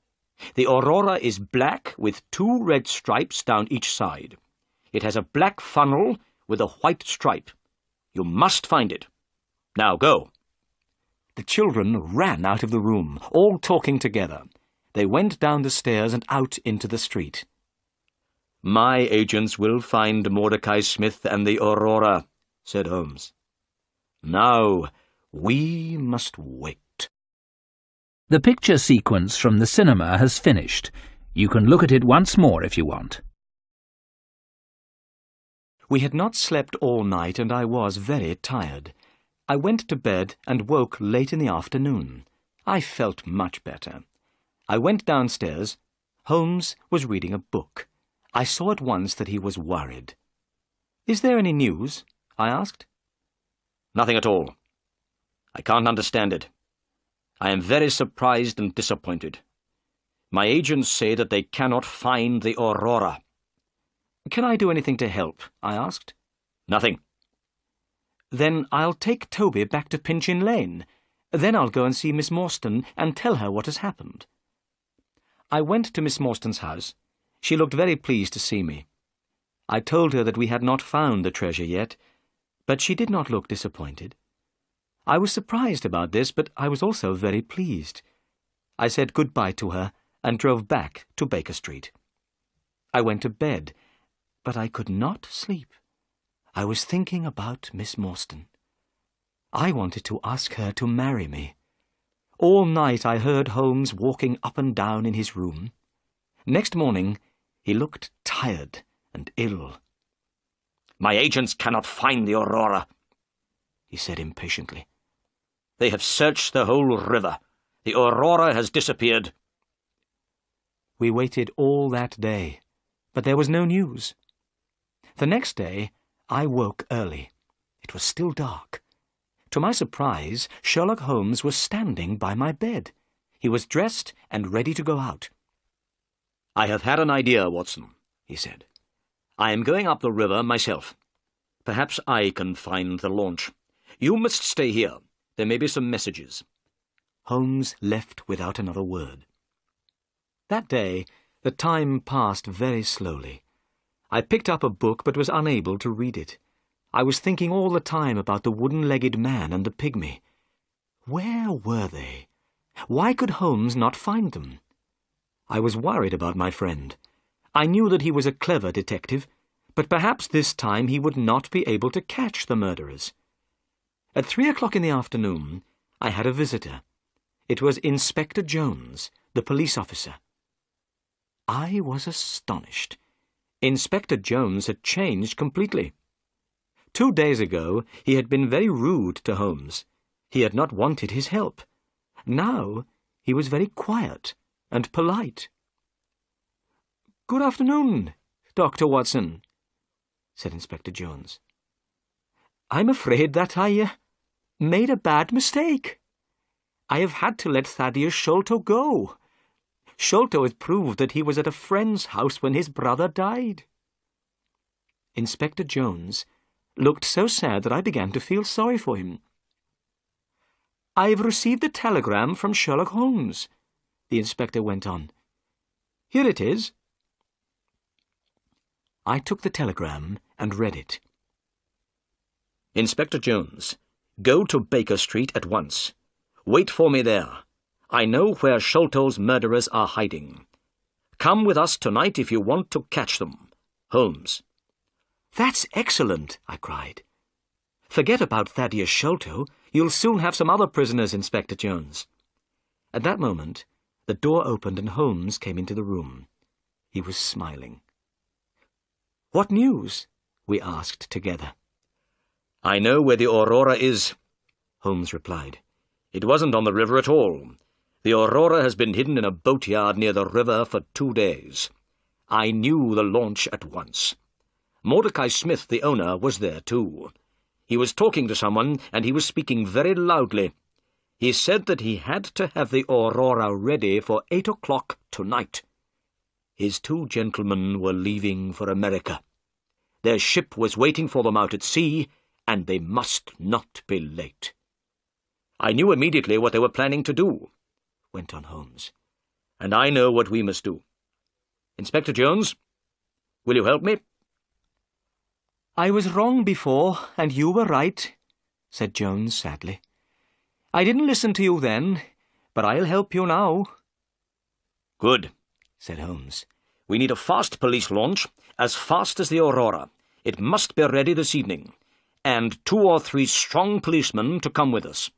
The Aurora is black with two red stripes down each side. It has a black funnel with a white stripe. You must find it. Now go. The children ran out of the room, all talking together. They went down the stairs and out into the street. My agents will find Mordecai Smith and the Aurora, said Holmes. Now, we must wait. The picture sequence from the cinema has finished. You can look at it once more if you want. We had not slept all night and I was very tired. I went to bed and woke late in the afternoon. I felt much better. I went downstairs. Holmes was reading a book. I saw at once that he was worried. Is there any news? I asked. Nothing at all. I can't understand it. I am very surprised and disappointed. My agents say that they cannot find the Aurora. Can I do anything to help? I asked. Nothing. Then I'll take Toby back to Pinchin Lane. Then I'll go and see Miss Morstan and tell her what has happened. I went to Miss Morstan's house. She looked very pleased to see me. I told her that we had not found the treasure yet, but she did not look disappointed. I was surprised about this, but I was also very pleased. I said good-bye to her and drove back to Baker Street. I went to bed, but I could not sleep. I was thinking about Miss Morstan. I wanted to ask her to marry me. All night I heard Holmes walking up and down in his room. Next morning he looked tired and ill. My agents cannot find the Aurora, he said impatiently. They have searched the whole river. The Aurora has disappeared. We waited all that day, but there was no news. The next day, I woke early. It was still dark. To my surprise, Sherlock Holmes was standing by my bed. He was dressed and ready to go out. I have had an idea, Watson, he said. I am going up the river myself. Perhaps I can find the launch. You must stay here. There may be some messages. Holmes left without another word. That day, the time passed very slowly. I picked up a book but was unable to read it. I was thinking all the time about the wooden-legged man and the pygmy. Where were they? Why could Holmes not find them? I was worried about my friend. I knew that he was a clever detective, but perhaps this time he would not be able to catch the murderers. At three o'clock in the afternoon, I had a visitor. It was Inspector Jones, the police officer. I was astonished. Inspector Jones had changed completely. Two days ago, he had been very rude to Holmes. He had not wanted his help. Now, he was very quiet and polite. Good afternoon, Dr. Watson, said Inspector Jones. I'm afraid that I uh, made a bad mistake. I have had to let Thaddeus Sholto go. Sholto has proved that he was at a friend's house when his brother died. Inspector Jones looked so sad that I began to feel sorry for him. I've received a telegram from Sherlock Holmes, the inspector went on. Here it is. I took the telegram and read it. Inspector Jones, go to Baker Street at once. Wait for me there. I know where Sholto's murderers are hiding. Come with us tonight if you want to catch them. Holmes. That's excellent, I cried. Forget about Thaddeus Sholto. You'll soon have some other prisoners, Inspector Jones. At that moment, the door opened and Holmes came into the room. He was smiling. What news? we asked together. I know where the Aurora is, Holmes replied. It wasn't on the river at all. The Aurora has been hidden in a boatyard near the river for two days. I knew the launch at once. Mordecai Smith, the owner, was there too. He was talking to someone, and he was speaking very loudly. He said that he had to have the Aurora ready for eight o'clock tonight. His two gentlemen were leaving for America. Their ship was waiting for them out at sea, and they must not be late. I knew immediately what they were planning to do, went on Holmes, and I know what we must do. Inspector Jones, will you help me? I was wrong before, and you were right, said Jones sadly. I didn't listen to you then, but I'll help you now. Good, said Holmes. We need a fast police launch, as fast as the Aurora. It must be ready this evening. And two or three strong policemen to come with us.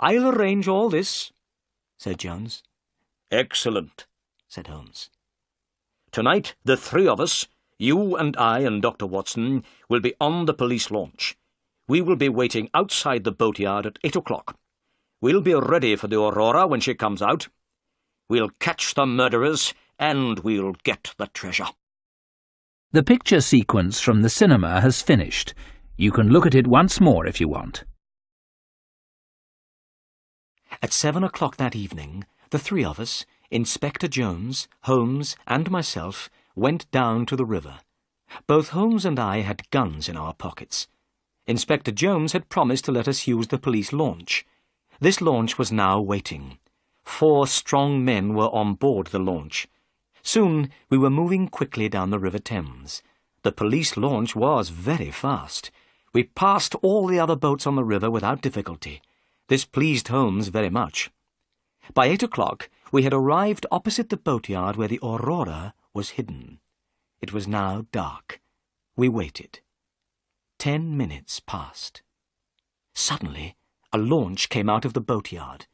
I'll arrange all this, said Jones. Excellent, said Holmes. Tonight, the three of us, you and I and Dr. Watson, will be on the police launch. We will be waiting outside the boatyard at eight o'clock. We'll be ready for the Aurora when she comes out. We'll catch the murderers, and we'll get the treasure. The picture sequence from the cinema has finished. You can look at it once more if you want. At seven o'clock that evening, the three of us, Inspector Jones, Holmes, and myself, went down to the river. Both Holmes and I had guns in our pockets. Inspector Jones had promised to let us use the police launch. This launch was now waiting. Four strong men were on board the launch. Soon we were moving quickly down the River Thames. The police launch was very fast. We passed all the other boats on the river without difficulty. This pleased Holmes very much. By eight o'clock we had arrived opposite the boatyard where the Aurora was hidden. It was now dark. We waited. Ten minutes passed. Suddenly, a launch came out of the boatyard.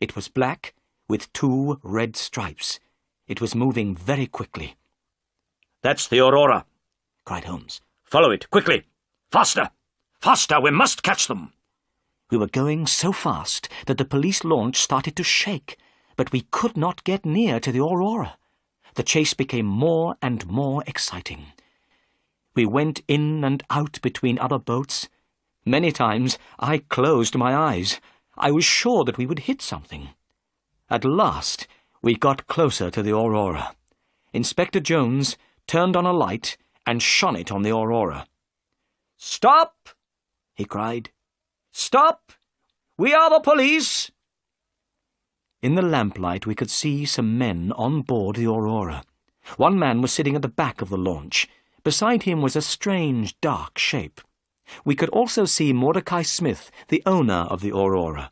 It was black, with two red stripes. It was moving very quickly. That's the Aurora, cried Holmes. Follow it, quickly! Faster! Faster! We must catch them! We were going so fast that the police launch started to shake, but we could not get near to the Aurora. The chase became more and more exciting. We went in and out between other boats. Many times I closed my eyes. I was sure that we would hit something. At last we got closer to the Aurora. Inspector Jones turned on a light and shone it on the Aurora. Stop! He cried. Stop! We are the police! In the lamplight we could see some men on board the Aurora. One man was sitting at the back of the launch. Beside him was a strange, dark shape. We could also see Mordecai Smith, the owner of the Aurora.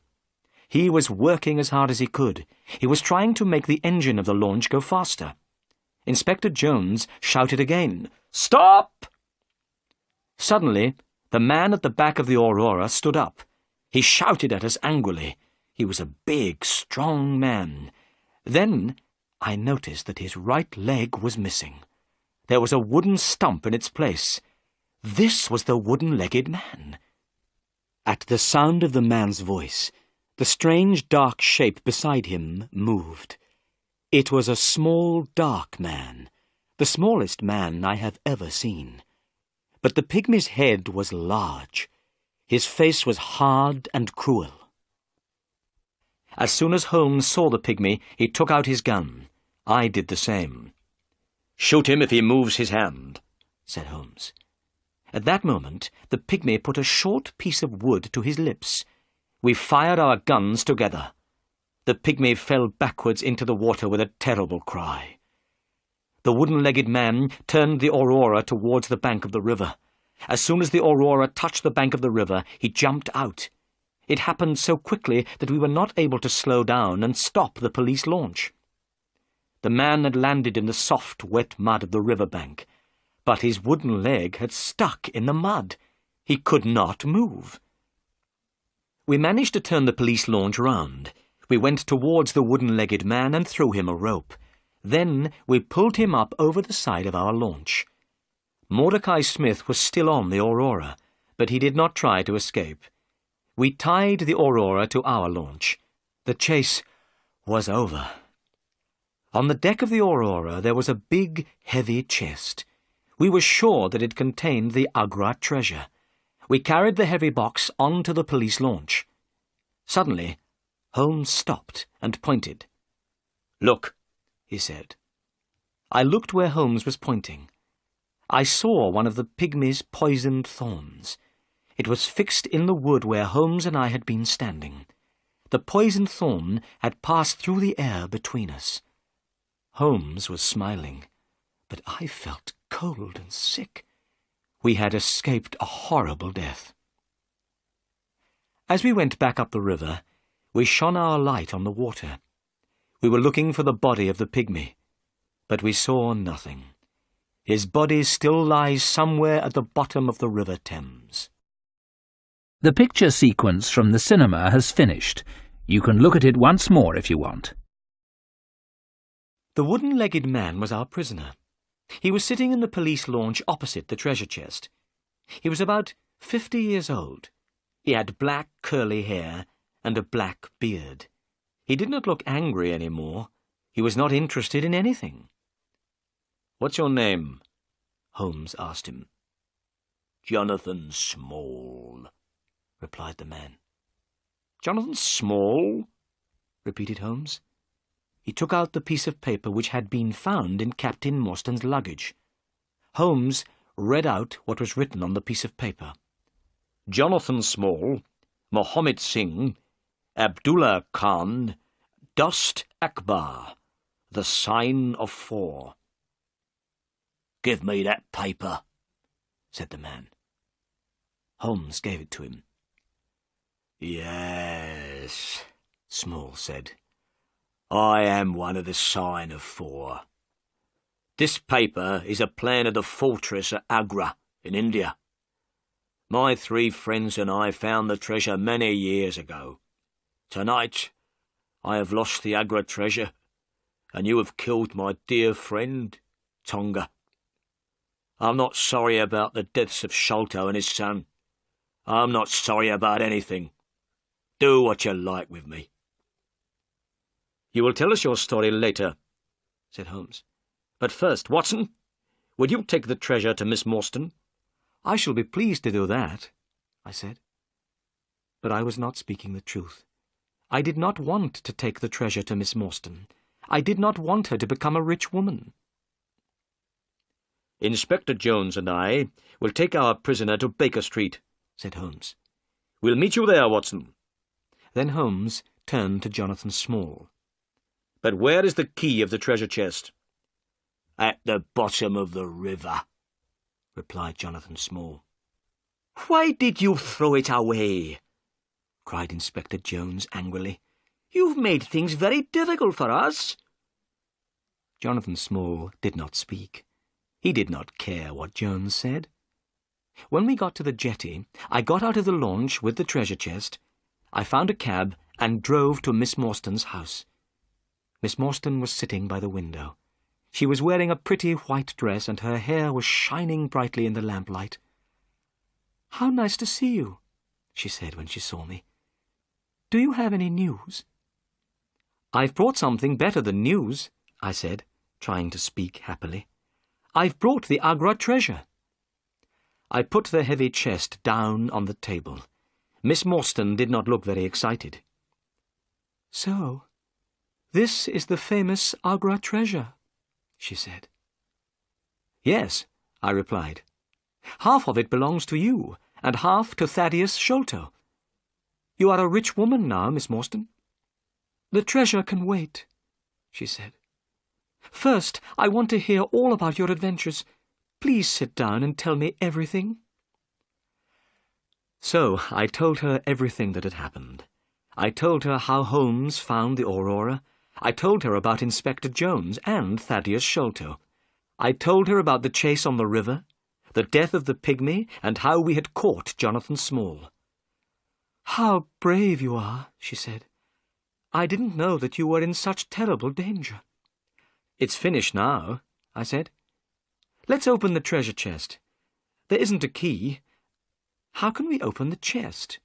He was working as hard as he could. He was trying to make the engine of the launch go faster. Inspector Jones shouted again, Stop! Suddenly, the man at the back of the Aurora stood up. He shouted at us angrily. He was a big, strong man. Then I noticed that his right leg was missing. There was a wooden stump in its place. This was the wooden-legged man. At the sound of the man's voice, the strange dark shape beside him moved. It was a small, dark man, the smallest man I have ever seen. But the pygmy's head was large. His face was hard and cruel. As soon as Holmes saw the pygmy, he took out his gun. I did the same. Shoot him if he moves his hand, said Holmes. At that moment, the pygmy put a short piece of wood to his lips. We fired our guns together. The pygmy fell backwards into the water with a terrible cry. The wooden-legged man turned the Aurora towards the bank of the river. As soon as the Aurora touched the bank of the river, he jumped out. It happened so quickly that we were not able to slow down and stop the police launch. The man had landed in the soft, wet mud of the river bank, but his wooden leg had stuck in the mud. He could not move. We managed to turn the police launch round. We went towards the wooden-legged man and threw him a rope. Then we pulled him up over the side of our launch. Mordecai Smith was still on the Aurora, but he did not try to escape. We tied the Aurora to our launch. The chase was over. On the deck of the Aurora there was a big, heavy chest. We were sure that it contained the Agra treasure. We carried the heavy box onto the police launch. Suddenly, Holmes stopped and pointed. Look, he said. I looked where Holmes was pointing. I saw one of the pygmy's poisoned thorns. It was fixed in the wood where Holmes and I had been standing. The poisoned thorn had passed through the air between us. Holmes was smiling, but I felt cold and sick. We had escaped a horrible death. As we went back up the river, we shone our light on the water. We were looking for the body of the pygmy, but we saw nothing. His body still lies somewhere at the bottom of the River Thames. The picture sequence from the cinema has finished. You can look at it once more if you want. The wooden-legged man was our prisoner. He was sitting in the police launch opposite the treasure chest. He was about fifty years old. He had black curly hair and a black beard. He did not look angry any more. He was not interested in anything. What's your name? Holmes asked him. Jonathan Small, replied the man. Jonathan Small? repeated Holmes. He took out the piece of paper which had been found in Captain Morstan's luggage. Holmes read out what was written on the piece of paper. Jonathan Small, Mohammed Singh, Abdullah Khan, Dost Akbar, the sign of four. Give me that paper, said the man. Holmes gave it to him. Yes, Small said. I am one of the sign of four. This paper is a plan of the fortress at Agra in India. My three friends and I found the treasure many years ago. Tonight, I have lost the Agra treasure, and you have killed my dear friend, Tonga. I'm not sorry about the deaths of Sholto and his son. I'm not sorry about anything. Do what you like with me. You will tell us your story later, said Holmes. But first, Watson, will you take the treasure to Miss Morstan? I shall be pleased to do that, I said. But I was not speaking the truth. I did not want to take the treasure to Miss Morstan. I did not want her to become a rich woman. Inspector Jones and I will take our prisoner to Baker Street, said Holmes. We'll meet you there, Watson. Then Holmes turned to Jonathan Small. But where is the key of the treasure chest? At the bottom of the river, replied Jonathan Small. Why did you throw it away? Cried Inspector Jones angrily. You've made things very difficult for us. Jonathan Small did not speak. He did not care what Jones said. When we got to the jetty, I got out of the launch with the treasure chest. I found a cab and drove to Miss Morstan's house. Miss Morstan was sitting by the window. She was wearing a pretty white dress, and her hair was shining brightly in the lamplight. How nice to see you, she said when she saw me. Do you have any news? I've brought something better than news, I said, trying to speak happily. I've brought the Agra treasure. I put the heavy chest down on the table. Miss Morstan did not look very excited. So, this is the famous Agra treasure, she said. Yes, I replied. Half of it belongs to you, and half to Thaddeus Sholto. You are a rich woman now, Miss Morstan. The treasure can wait, she said. First, I want to hear all about your adventures. Please sit down and tell me everything. So I told her everything that had happened. I told her how Holmes found the Aurora. I told her about Inspector Jones and Thaddeus Sholto. I told her about the chase on the river, the death of the pygmy, and how we had caught Jonathan Small. How brave you are, she said. I didn't know that you were in such terrible danger. It's finished now, I said. Let's open the treasure chest. There isn't a key. How can we open the chest?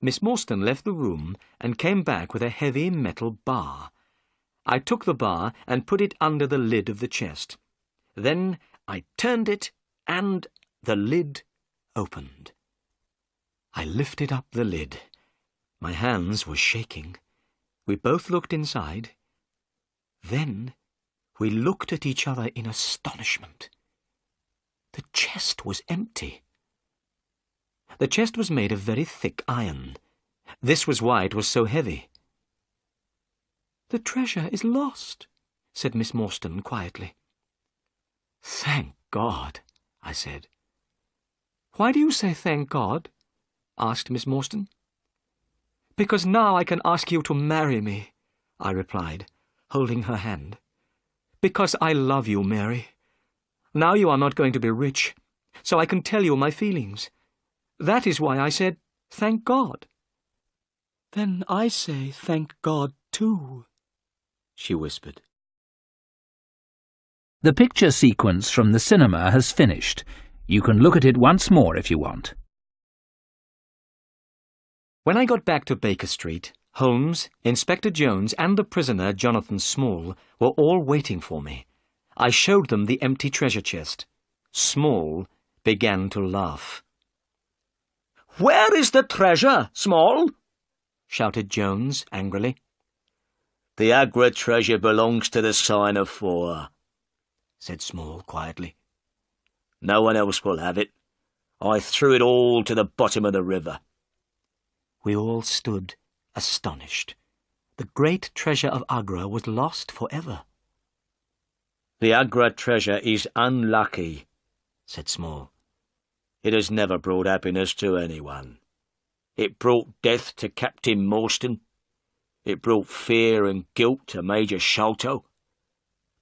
Miss Morstan left the room and came back with a heavy metal bar. I took the bar and put it under the lid of the chest. Then I turned it and the lid opened. I lifted up the lid. My hands were shaking. We both looked inside. Then we looked at each other in astonishment. The chest was empty. The chest was made of very thick iron. This was why it was so heavy. The treasure is lost, said Miss Morstan quietly. Thank God, I said. Why do you say thank God? Asked Miss Morstan. Because now I can ask you to marry me, I replied holding her hand. Because I love you, Mary. Now you are not going to be rich, so I can tell you my feelings. That is why I said, thank God. Then I say thank God too, she whispered. The picture sequence from the cinema has finished. You can look at it once more if you want. When I got back to Baker Street, Holmes, Inspector Jones, and the prisoner, Jonathan Small, were all waiting for me. I showed them the empty treasure chest. Small began to laugh. Where is the treasure, Small? shouted Jones angrily. The Agra treasure belongs to the sign of four, said Small quietly. No one else will have it. I threw it all to the bottom of the river. We all stood astonished. The great treasure of Agra was lost for ever. The Agra treasure is unlucky, said Small. It has never brought happiness to anyone. It brought death to Captain Morstan. It brought fear and guilt to Major Sholto.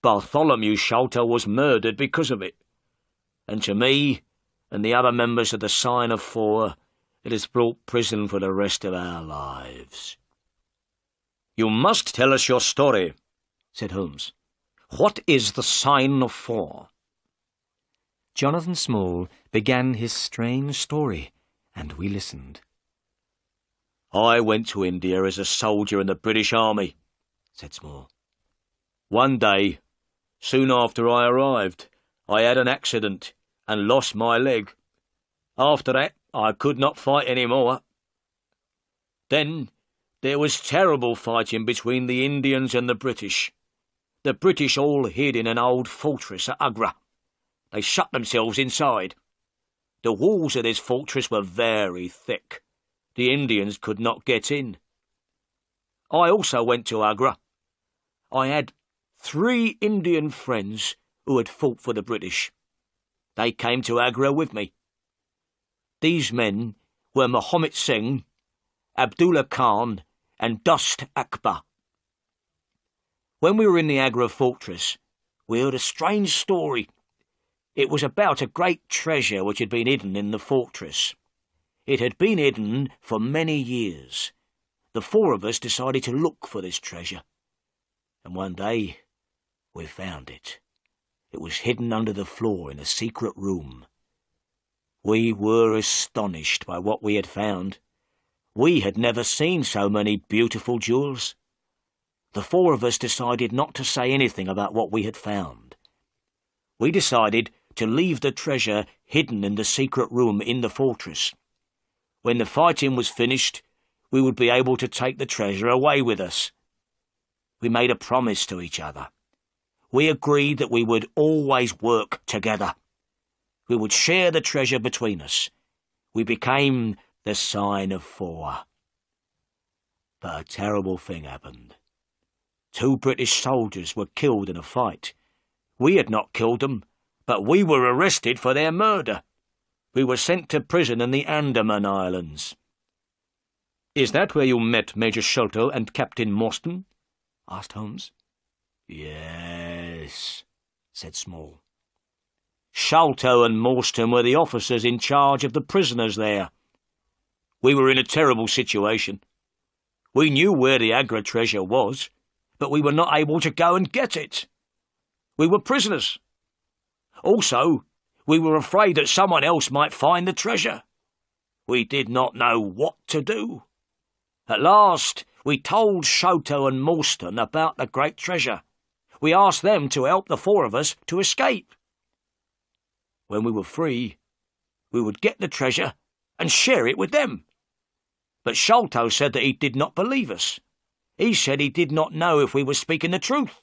Bartholomew Sholto was murdered because of it. And to me and the other members of the Sign of Four, it has brought prison for the rest of our lives. You must tell us your story, said Holmes. What is the Sign of Four? Jonathan Small began his strange story, and we listened. I went to India as a soldier in the British Army, said Small. One day, soon after I arrived, I had an accident and lost my leg. After that, I could not fight any more. Then there was terrible fighting between the Indians and the British. The British all hid in an old fortress at Agra. They shut themselves inside. The walls of this fortress were very thick. The Indians could not get in. I also went to Agra. I had three Indian friends who had fought for the British. They came to Agra with me. These men were Mohammed Singh, Abdullah Khan, and Dost Akbar. When we were in the Agra fortress, we heard a strange story. It was about a great treasure which had been hidden in the fortress. It had been hidden for many years. The four of us decided to look for this treasure. And one day, we found it. It was hidden under the floor in a secret room. We were astonished by what we had found. We had never seen so many beautiful jewels. The four of us decided not to say anything about what we had found. We decided to leave the treasure hidden in the secret room in the fortress. When the fighting was finished, we would be able to take the treasure away with us. We made a promise to each other. We agreed that we would always work together. We would share the treasure between us. We became the sign of four. But a terrible thing happened. Two British soldiers were killed in a fight. We had not killed them, but we were arrested for their murder. We were sent to prison in the Andaman Islands. Is that where you met Major Sholto and Captain Morstan? asked Holmes. Yes, said Small. Sholto and Morstan were the officers in charge of the prisoners there. We were in a terrible situation. We knew where the Agra treasure was, but we were not able to go and get it. We were prisoners. Also, we were afraid that someone else might find the treasure. We did not know what to do. At last, we told Sholto and Morstan about the great treasure. We asked them to help the four of us to escape. When we were free, we would get the treasure and share it with them. But Sholto said that he did not believe us. He said he did not know if we were speaking the truth.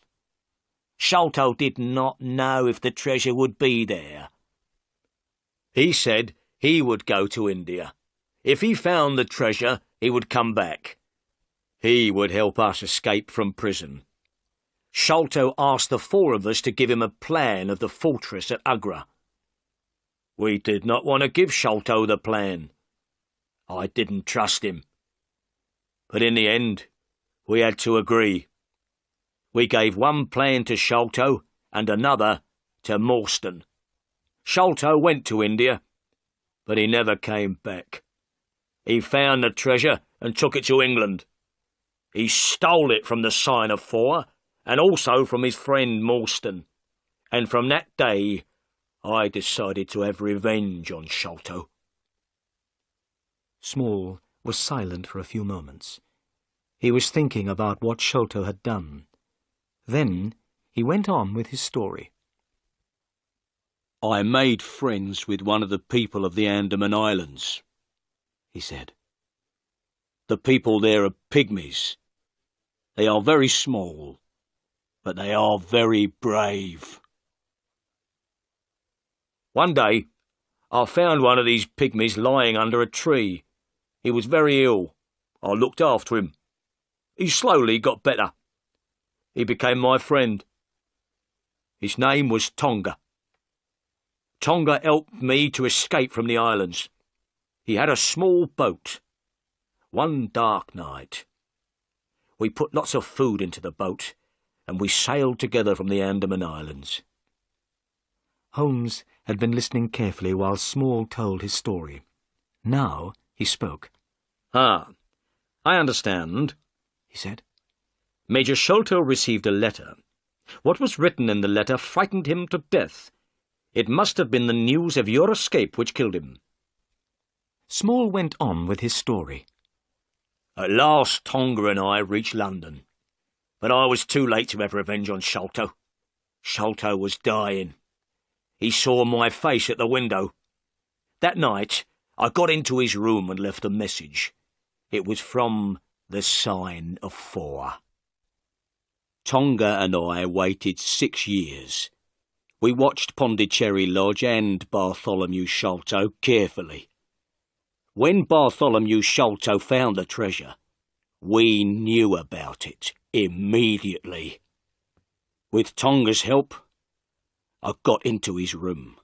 Sholto did not know if the treasure would be there. He said he would go to India. If he found the treasure, he would come back. He would help us escape from prison. Sholto asked the four of us to give him a plan of the fortress at Agra. We did not want to give Sholto the plan. I didn't trust him. But in the end, we had to agree. We gave one plan to Sholto and another to Morstan. Sholto went to India, but he never came back. He found the treasure and took it to England. He stole it from the sign of four, and also from his friend Morstan. And from that day, I decided to have revenge on Sholto. Small was silent for a few moments. He was thinking about what Sholto had done. Then he went on with his story. I made friends with one of the people of the Andaman Islands, he said. The people there are pygmies. They are very small, but they are very brave. One day, I found one of these pygmies lying under a tree. He was very ill. I looked after him. He slowly got better. He became my friend. His name was Tonga. Tonga helped me to escape from the islands. He had a small boat. One dark night, we put lots of food into the boat, and we sailed together from the Andaman Islands. Holmes had been listening carefully while Small told his story. Now he spoke. Ah, I understand, he said. Major Sholto received a letter. What was written in the letter frightened him to death. It must have been the news of your escape which killed him. Small went on with his story. At last Tonga and I reached London, but I was too late to have revenge on Sholto. Sholto was dying. He saw my face at the window. That night, I got into his room and left a message. It was from the sign of four. Tonga and I waited six years. We watched Pondicherry Lodge and Bartholomew Sholto carefully. When Bartholomew Sholto found the treasure, we knew about it immediately. With Tonga's help, I got into his room.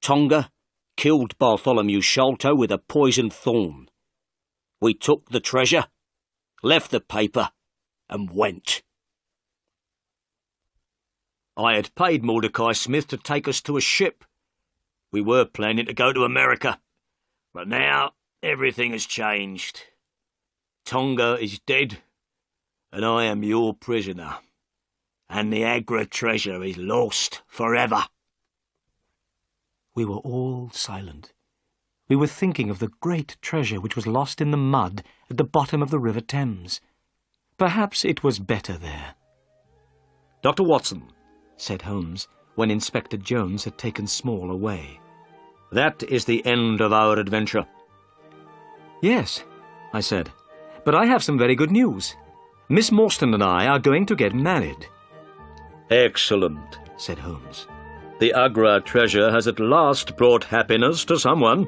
Tonga killed Bartholomew Sholto with a poisoned thorn. We took the treasure, left the paper, and went. I had paid Mordecai Smith to take us to a ship. We were planning to go to America, but now everything has changed. Tonga is dead, and I am your prisoner, and the Agra treasure is lost forever. We were all silent. We were thinking of the great treasure which was lost in the mud at the bottom of the River Thames. Perhaps it was better there. Dr. Watson, said Holmes, when Inspector Jones had taken Small away. That is the end of our adventure. Yes, I said, but I have some very good news. Miss Morstan and I are going to get married. Excellent, said Holmes. The Agra treasure has at last brought happiness to someone.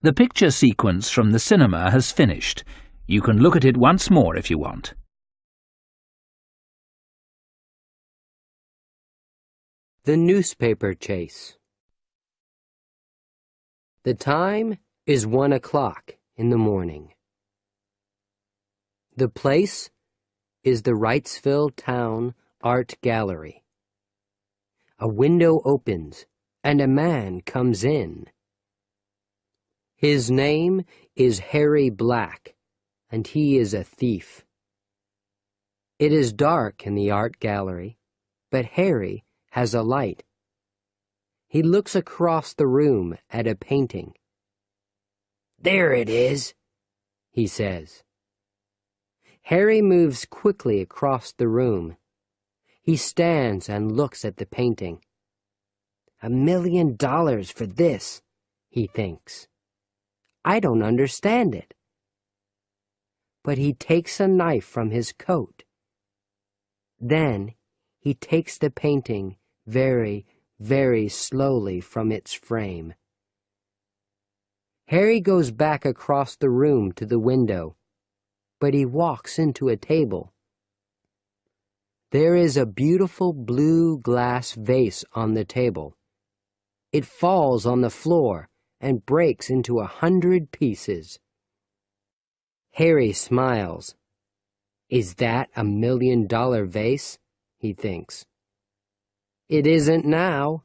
The picture sequence from the cinema has finished. You can look at it once more if you want. The Newspaper Chase The time is one o'clock in the morning. The place is the Wrightsville Town Art Gallery. A window opens and a man comes in. His name is Harry Black, and he is a thief. It is dark in the art gallery, but Harry has a light. He looks across the room at a painting. There it is, he says. Harry moves quickly across the room. He stands and looks at the painting. A million dollars for this, he thinks. I don't understand it. But he takes a knife from his coat. Then he takes the painting very, very slowly from its frame. Harry goes back across the room to the window, but he walks into a table. There is a beautiful blue glass vase on the table. It falls on the floor and breaks into a hundred pieces. Harry smiles. Is that a million dollar vase? He thinks. It isn't now.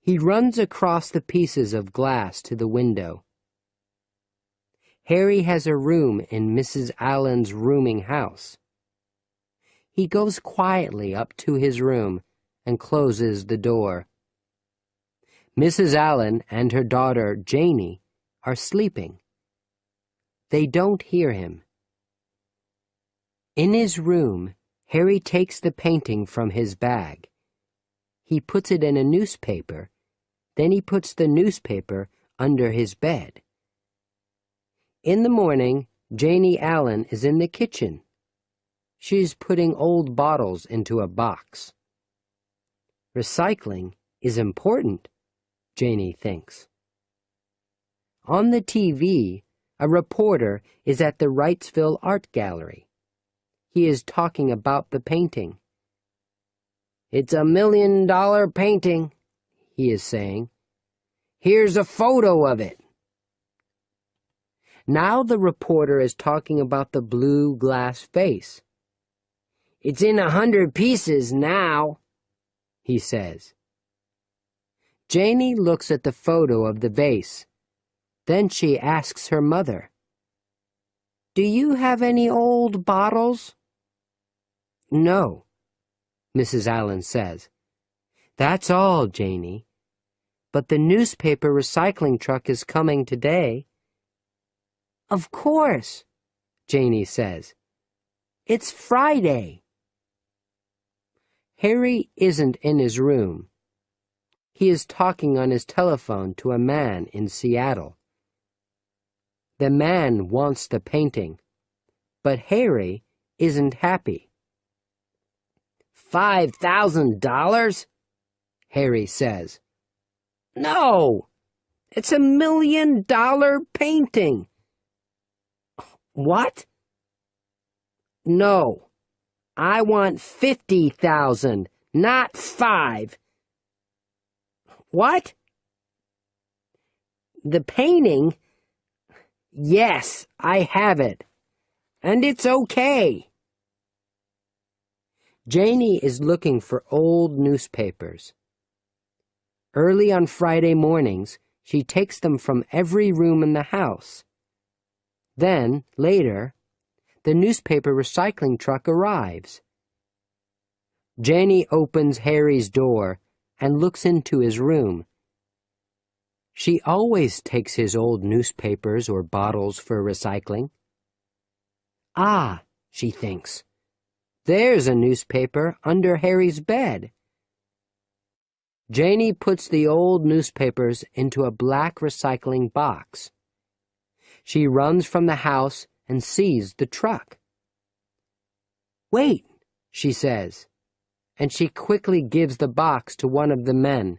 He runs across the pieces of glass to the window. Harry has a room in Mrs. Allen's rooming house. He goes quietly up to his room and closes the door. Mrs. Allen and her daughter, Janie, are sleeping. They don't hear him. In his room, Harry takes the painting from his bag. He puts it in a newspaper. Then he puts the newspaper under his bed. In the morning, Janie Allen is in the kitchen. She's putting old bottles into a box. Recycling is important, Janie thinks. On the TV, a reporter is at the Wrightsville Art Gallery. He is talking about the painting. It's a million dollar painting, he is saying. Here's a photo of it. Now the reporter is talking about the blue glass vase. It's in a hundred pieces now, he says. Janie looks at the photo of the vase. Then she asks her mother, Do you have any old bottles? No, Mrs. Allen says. That's all, Janie. But the newspaper recycling truck is coming today. Of course, Janie says. It's Friday. Harry isn't in his room. He is talking on his telephone to a man in Seattle. The man wants the painting, but Harry isn't happy. Five thousand dollars? Harry says. No, it's a million dollar painting. What? No, I want fifty thousand, not five. What? The painting? Yes, I have it. And it's okay. Janie is looking for old newspapers. Early on Friday mornings, she takes them from every room in the house. Then, later, the newspaper recycling truck arrives. Janie opens Harry's door and looks into his room. She always takes his old newspapers or bottles for recycling. Ah, she thinks. There's a newspaper under Harry's bed. Janie puts the old newspapers into a black recycling box. She runs from the house and sees the truck. Wait, she says, and she quickly gives the box to one of the men.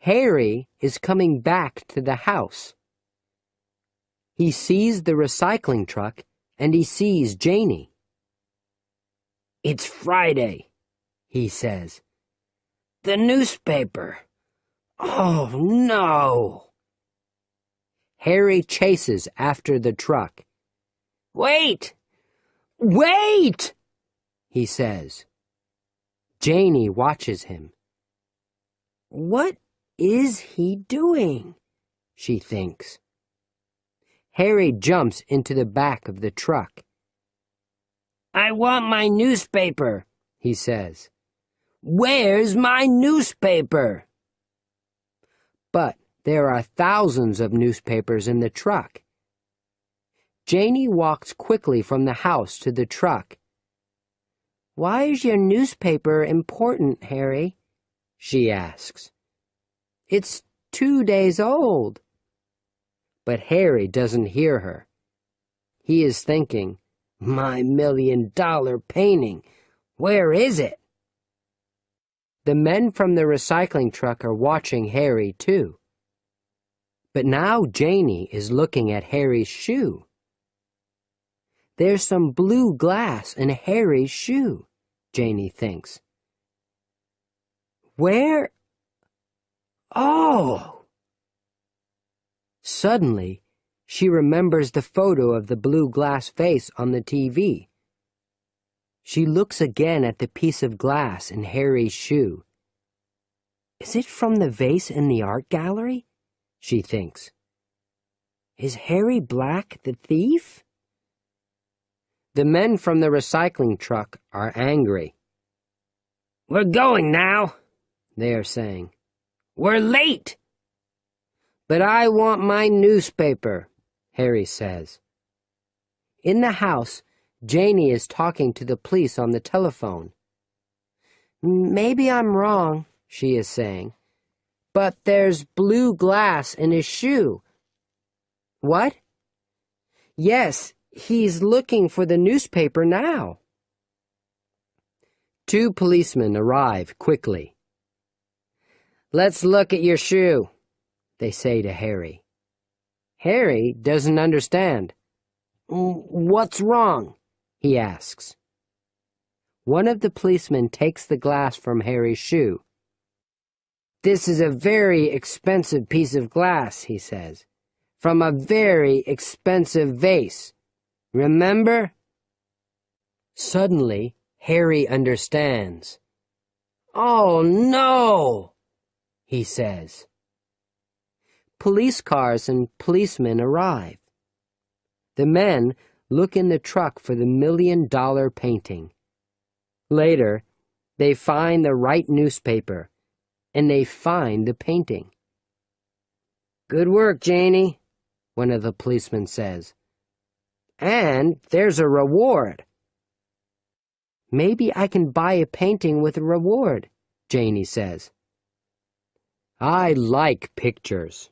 Harry is coming back to the house. He sees the recycling truck and he sees Janie. It's Friday, he says. The newspaper. Oh, no. Harry chases after the truck. Wait! Wait! he says. Janie watches him. What is he doing? she thinks. Harry jumps into the back of the truck. I want my newspaper, he says. Where's my newspaper? But there are thousands of newspapers in the truck. Janie walks quickly from the house to the truck. Why is your newspaper important, Harry? she asks. It's two days old. But Harry doesn't hear her. He is thinking, my million dollar painting. Where is it? The men from the recycling truck are watching Harry, too. But now Janie is looking at Harry's shoe. There's some blue glass in Harry's shoe, Janie thinks. Where Oh! Suddenly, she remembers the photo of the blue glass vase on the TV. She looks again at the piece of glass in Harry's shoe. Is it from the vase in the art gallery? She thinks. Is Harry Black the thief? The men from the recycling truck are angry. We're going now, they are saying. We're late. But I want my newspaper, Harry says. In the house, Janie is talking to the police on the telephone. Maybe I'm wrong, she is saying, but there's blue glass in his shoe. What? Yes, he's looking for the newspaper now. Two policemen arrive quickly. Let's look at your shoe, they say to Harry. Harry doesn't understand. What's wrong? he asks. One of the policemen takes the glass from Harry's shoe. This is a very expensive piece of glass, he says, from a very expensive vase. Remember? Suddenly, Harry understands. Oh, no! he says. Police cars and policemen arrive. The men look in the truck for the million dollar painting. Later, they find the right newspaper and they find the painting. Good work, Janie, one of the policemen says. And there's a reward. Maybe I can buy a painting with a reward, Janie says. I like pictures.